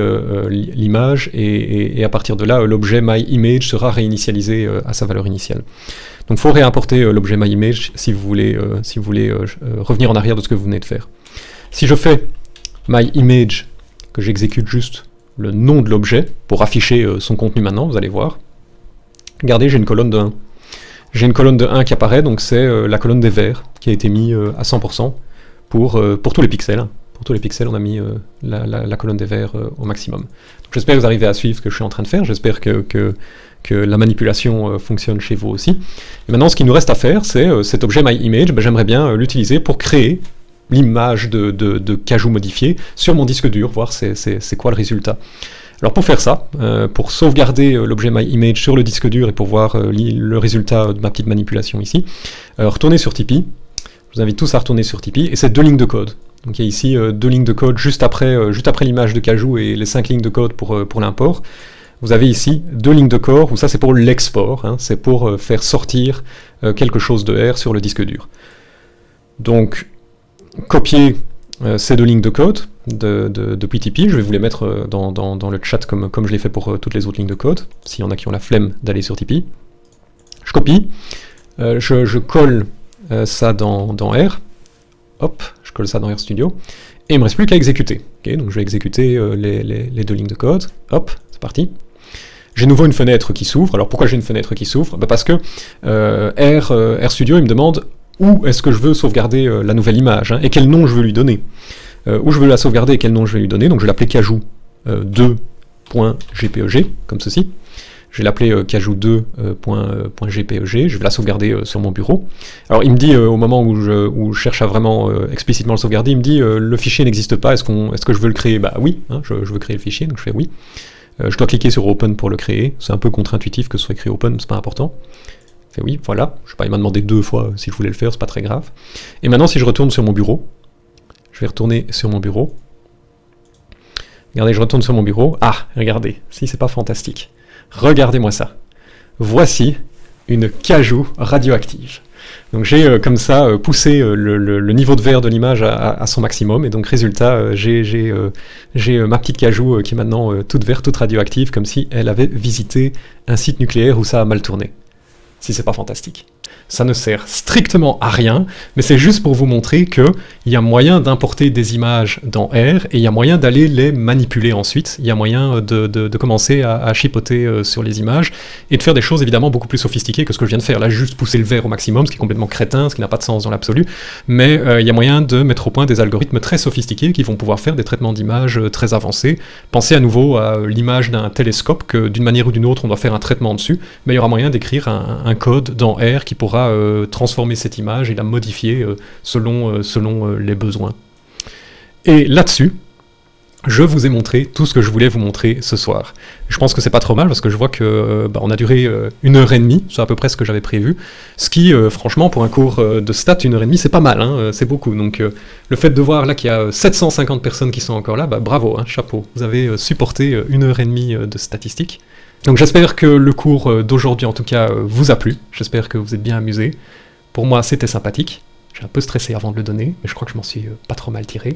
l'image, et, à partir de là, l'objet MyImage sera réinitialisé à sa valeur initiale. Donc il faut réimporter l'objet MyImage si vous voulez, si vous voulez revenir en arrière de ce que vous venez de faire. Si je fais MyImage que j'exécute juste le nom de l'objet pour afficher euh, son contenu maintenant, vous allez voir. Regardez, j'ai une colonne de 1. J'ai une colonne de 1 qui apparaît, donc c'est euh, la colonne des verts qui a été mise euh, à 100% pour, pour tous les pixels. Pour tous les pixels, on a mis la, colonne des verts au maximum. J'espère que vous arrivez à suivre ce que je suis en train de faire, j'espère que, que, la manipulation fonctionne chez vous aussi. Et maintenant, ce qu'il nous reste à faire, c'est cet objet MyImage, ben, j'aimerais bien l'utiliser pour créer l'image de, cajou modifié sur mon disque dur, voir c'est quoi le résultat. Alors pour faire ça, euh, pour sauvegarder euh, l'objet MyImage sur le disque dur et pour voir euh, le résultat de ma petite manipulation ici, retournez sur Tipeee. Je vous invite tous à retourner sur Tipeee, et c'est deux lignes de code. Donc il y a ici deux lignes de code juste après, juste après l'image de cajou et les cinq lignes de code pour, l'import. Vous avez ici deux lignes de code, où ça c'est pour l'export, hein, c'est pour faire sortir quelque chose de R sur le disque dur. Donc copier euh, ces deux lignes de code de, de, PTP, je vais vous les mettre euh, dans, le chat comme, je l'ai fait pour euh, toutes les autres lignes de code, s'il y en a qui ont la flemme d'aller sur Tipeee. Je copie, je, colle ça dans, dans, R, hop, je colle ça dans RStudio, et il me reste plus qu'à exécuter. donc je vais exécuter les, les, deux lignes de code, hop, c'est parti. J'ai nouveau une fenêtre qui s'ouvre. Alors pourquoi j'ai une fenêtre qui s'ouvre? Bah, Parce que R, RStudio, il me demande où est-ce que je veux sauvegarder la nouvelle image, hein, et quel nom je veux lui donner? où je veux la sauvegarder et quel nom je vais lui donner, donc je vais l'appeler cajou 2.gpeg, comme ceci. Je vais l'appeler euh, cajou2.gpeg, je vais la sauvegarder euh, sur mon bureau. Alors il me dit, euh, au moment où je, cherche à vraiment explicitement le sauvegarder, il me dit le fichier n'existe pas, est-ce est que je veux le créer? Bah oui, hein, je, veux créer le fichier, donc je fais oui. je dois cliquer sur Open pour le créer, c'est un peu contre-intuitif que ce soit écrit Open, c'est pas important. Oui, voilà, je sais pas, il m'a demandé deux fois si je voulais le faire, c'est pas très grave. Et maintenant si je retourne sur mon bureau, je vais retourner sur mon bureau, Regardez, je retourne sur mon bureau. Ah, regardez, si c'est pas fantastique. Regardez-moi ça. Voici une cajou radioactive. Donc j'ai euh, comme ça euh, poussé euh, le, niveau de verre de l'image à, son maximum, et donc résultat, j'ai ma petite cajou qui est maintenant toute verte, toute radioactive, comme si elle avait visité un site nucléaire où ça a mal tourné. Si c'est pas fantastique ça ne sert strictement à rien, mais c'est juste pour vous montrer qu'il y a moyen d'importer des images dans R, et il y a moyen d'aller les manipuler ensuite, il y a moyen de, commencer à, chipoter euh, sur les images, et de faire des choses évidemment beaucoup plus sophistiquées que ce que je viens de faire, là juste pousser le verre au maximum, ce qui est complètement crétin, ce qui n'a pas de sens dans l'absolu, mais euh, il y a moyen de mettre au point des algorithmes très sophistiqués qui vont pouvoir faire des traitements d'images euh, très avancés. Pensez à nouveau à l'image d'un télescope, que d'une manière ou d'une autre on doit faire un traitement dessus, mais il y aura moyen d'écrire un code dans R qui pourra euh, transformer cette image et la modifier euh, selon, euh, les besoins. Et là-dessus, je vous ai montré tout ce que je voulais vous montrer ce soir. Je pense que c'est pas trop mal parce que je vois que bah, on a duré une heure et demie, c'est à peu près ce que j'avais prévu. Ce qui, franchement, pour un cours de stats, une heure et demie, c'est pas mal, hein, c'est beaucoup. Donc le fait de voir là qu'il y a 750 personnes qui sont encore là, bah, bravo, hein, chapeau. Vous avez supporté une heure et demie de statistiques. Donc j'espère que le cours euh, d'aujourd'hui en tout cas euh, vous a plu, j'espère que vous êtes bien amusés. Pour moi c'était sympathique, j'ai un peu stressé avant de le donner, mais je crois que je m'en suis euh, pas trop mal tiré.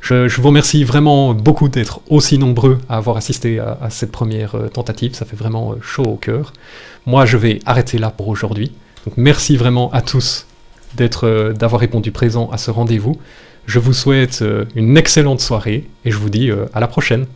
Je, vous remercie vraiment beaucoup d'être aussi nombreux à avoir assisté à, cette première tentative, ça fait vraiment chaud au cœur. Moi je vais arrêter là pour aujourd'hui, donc merci vraiment à tous d'avoir répondu présent à ce rendez-vous. Je vous souhaite une excellente soirée et je vous dis à la prochaine.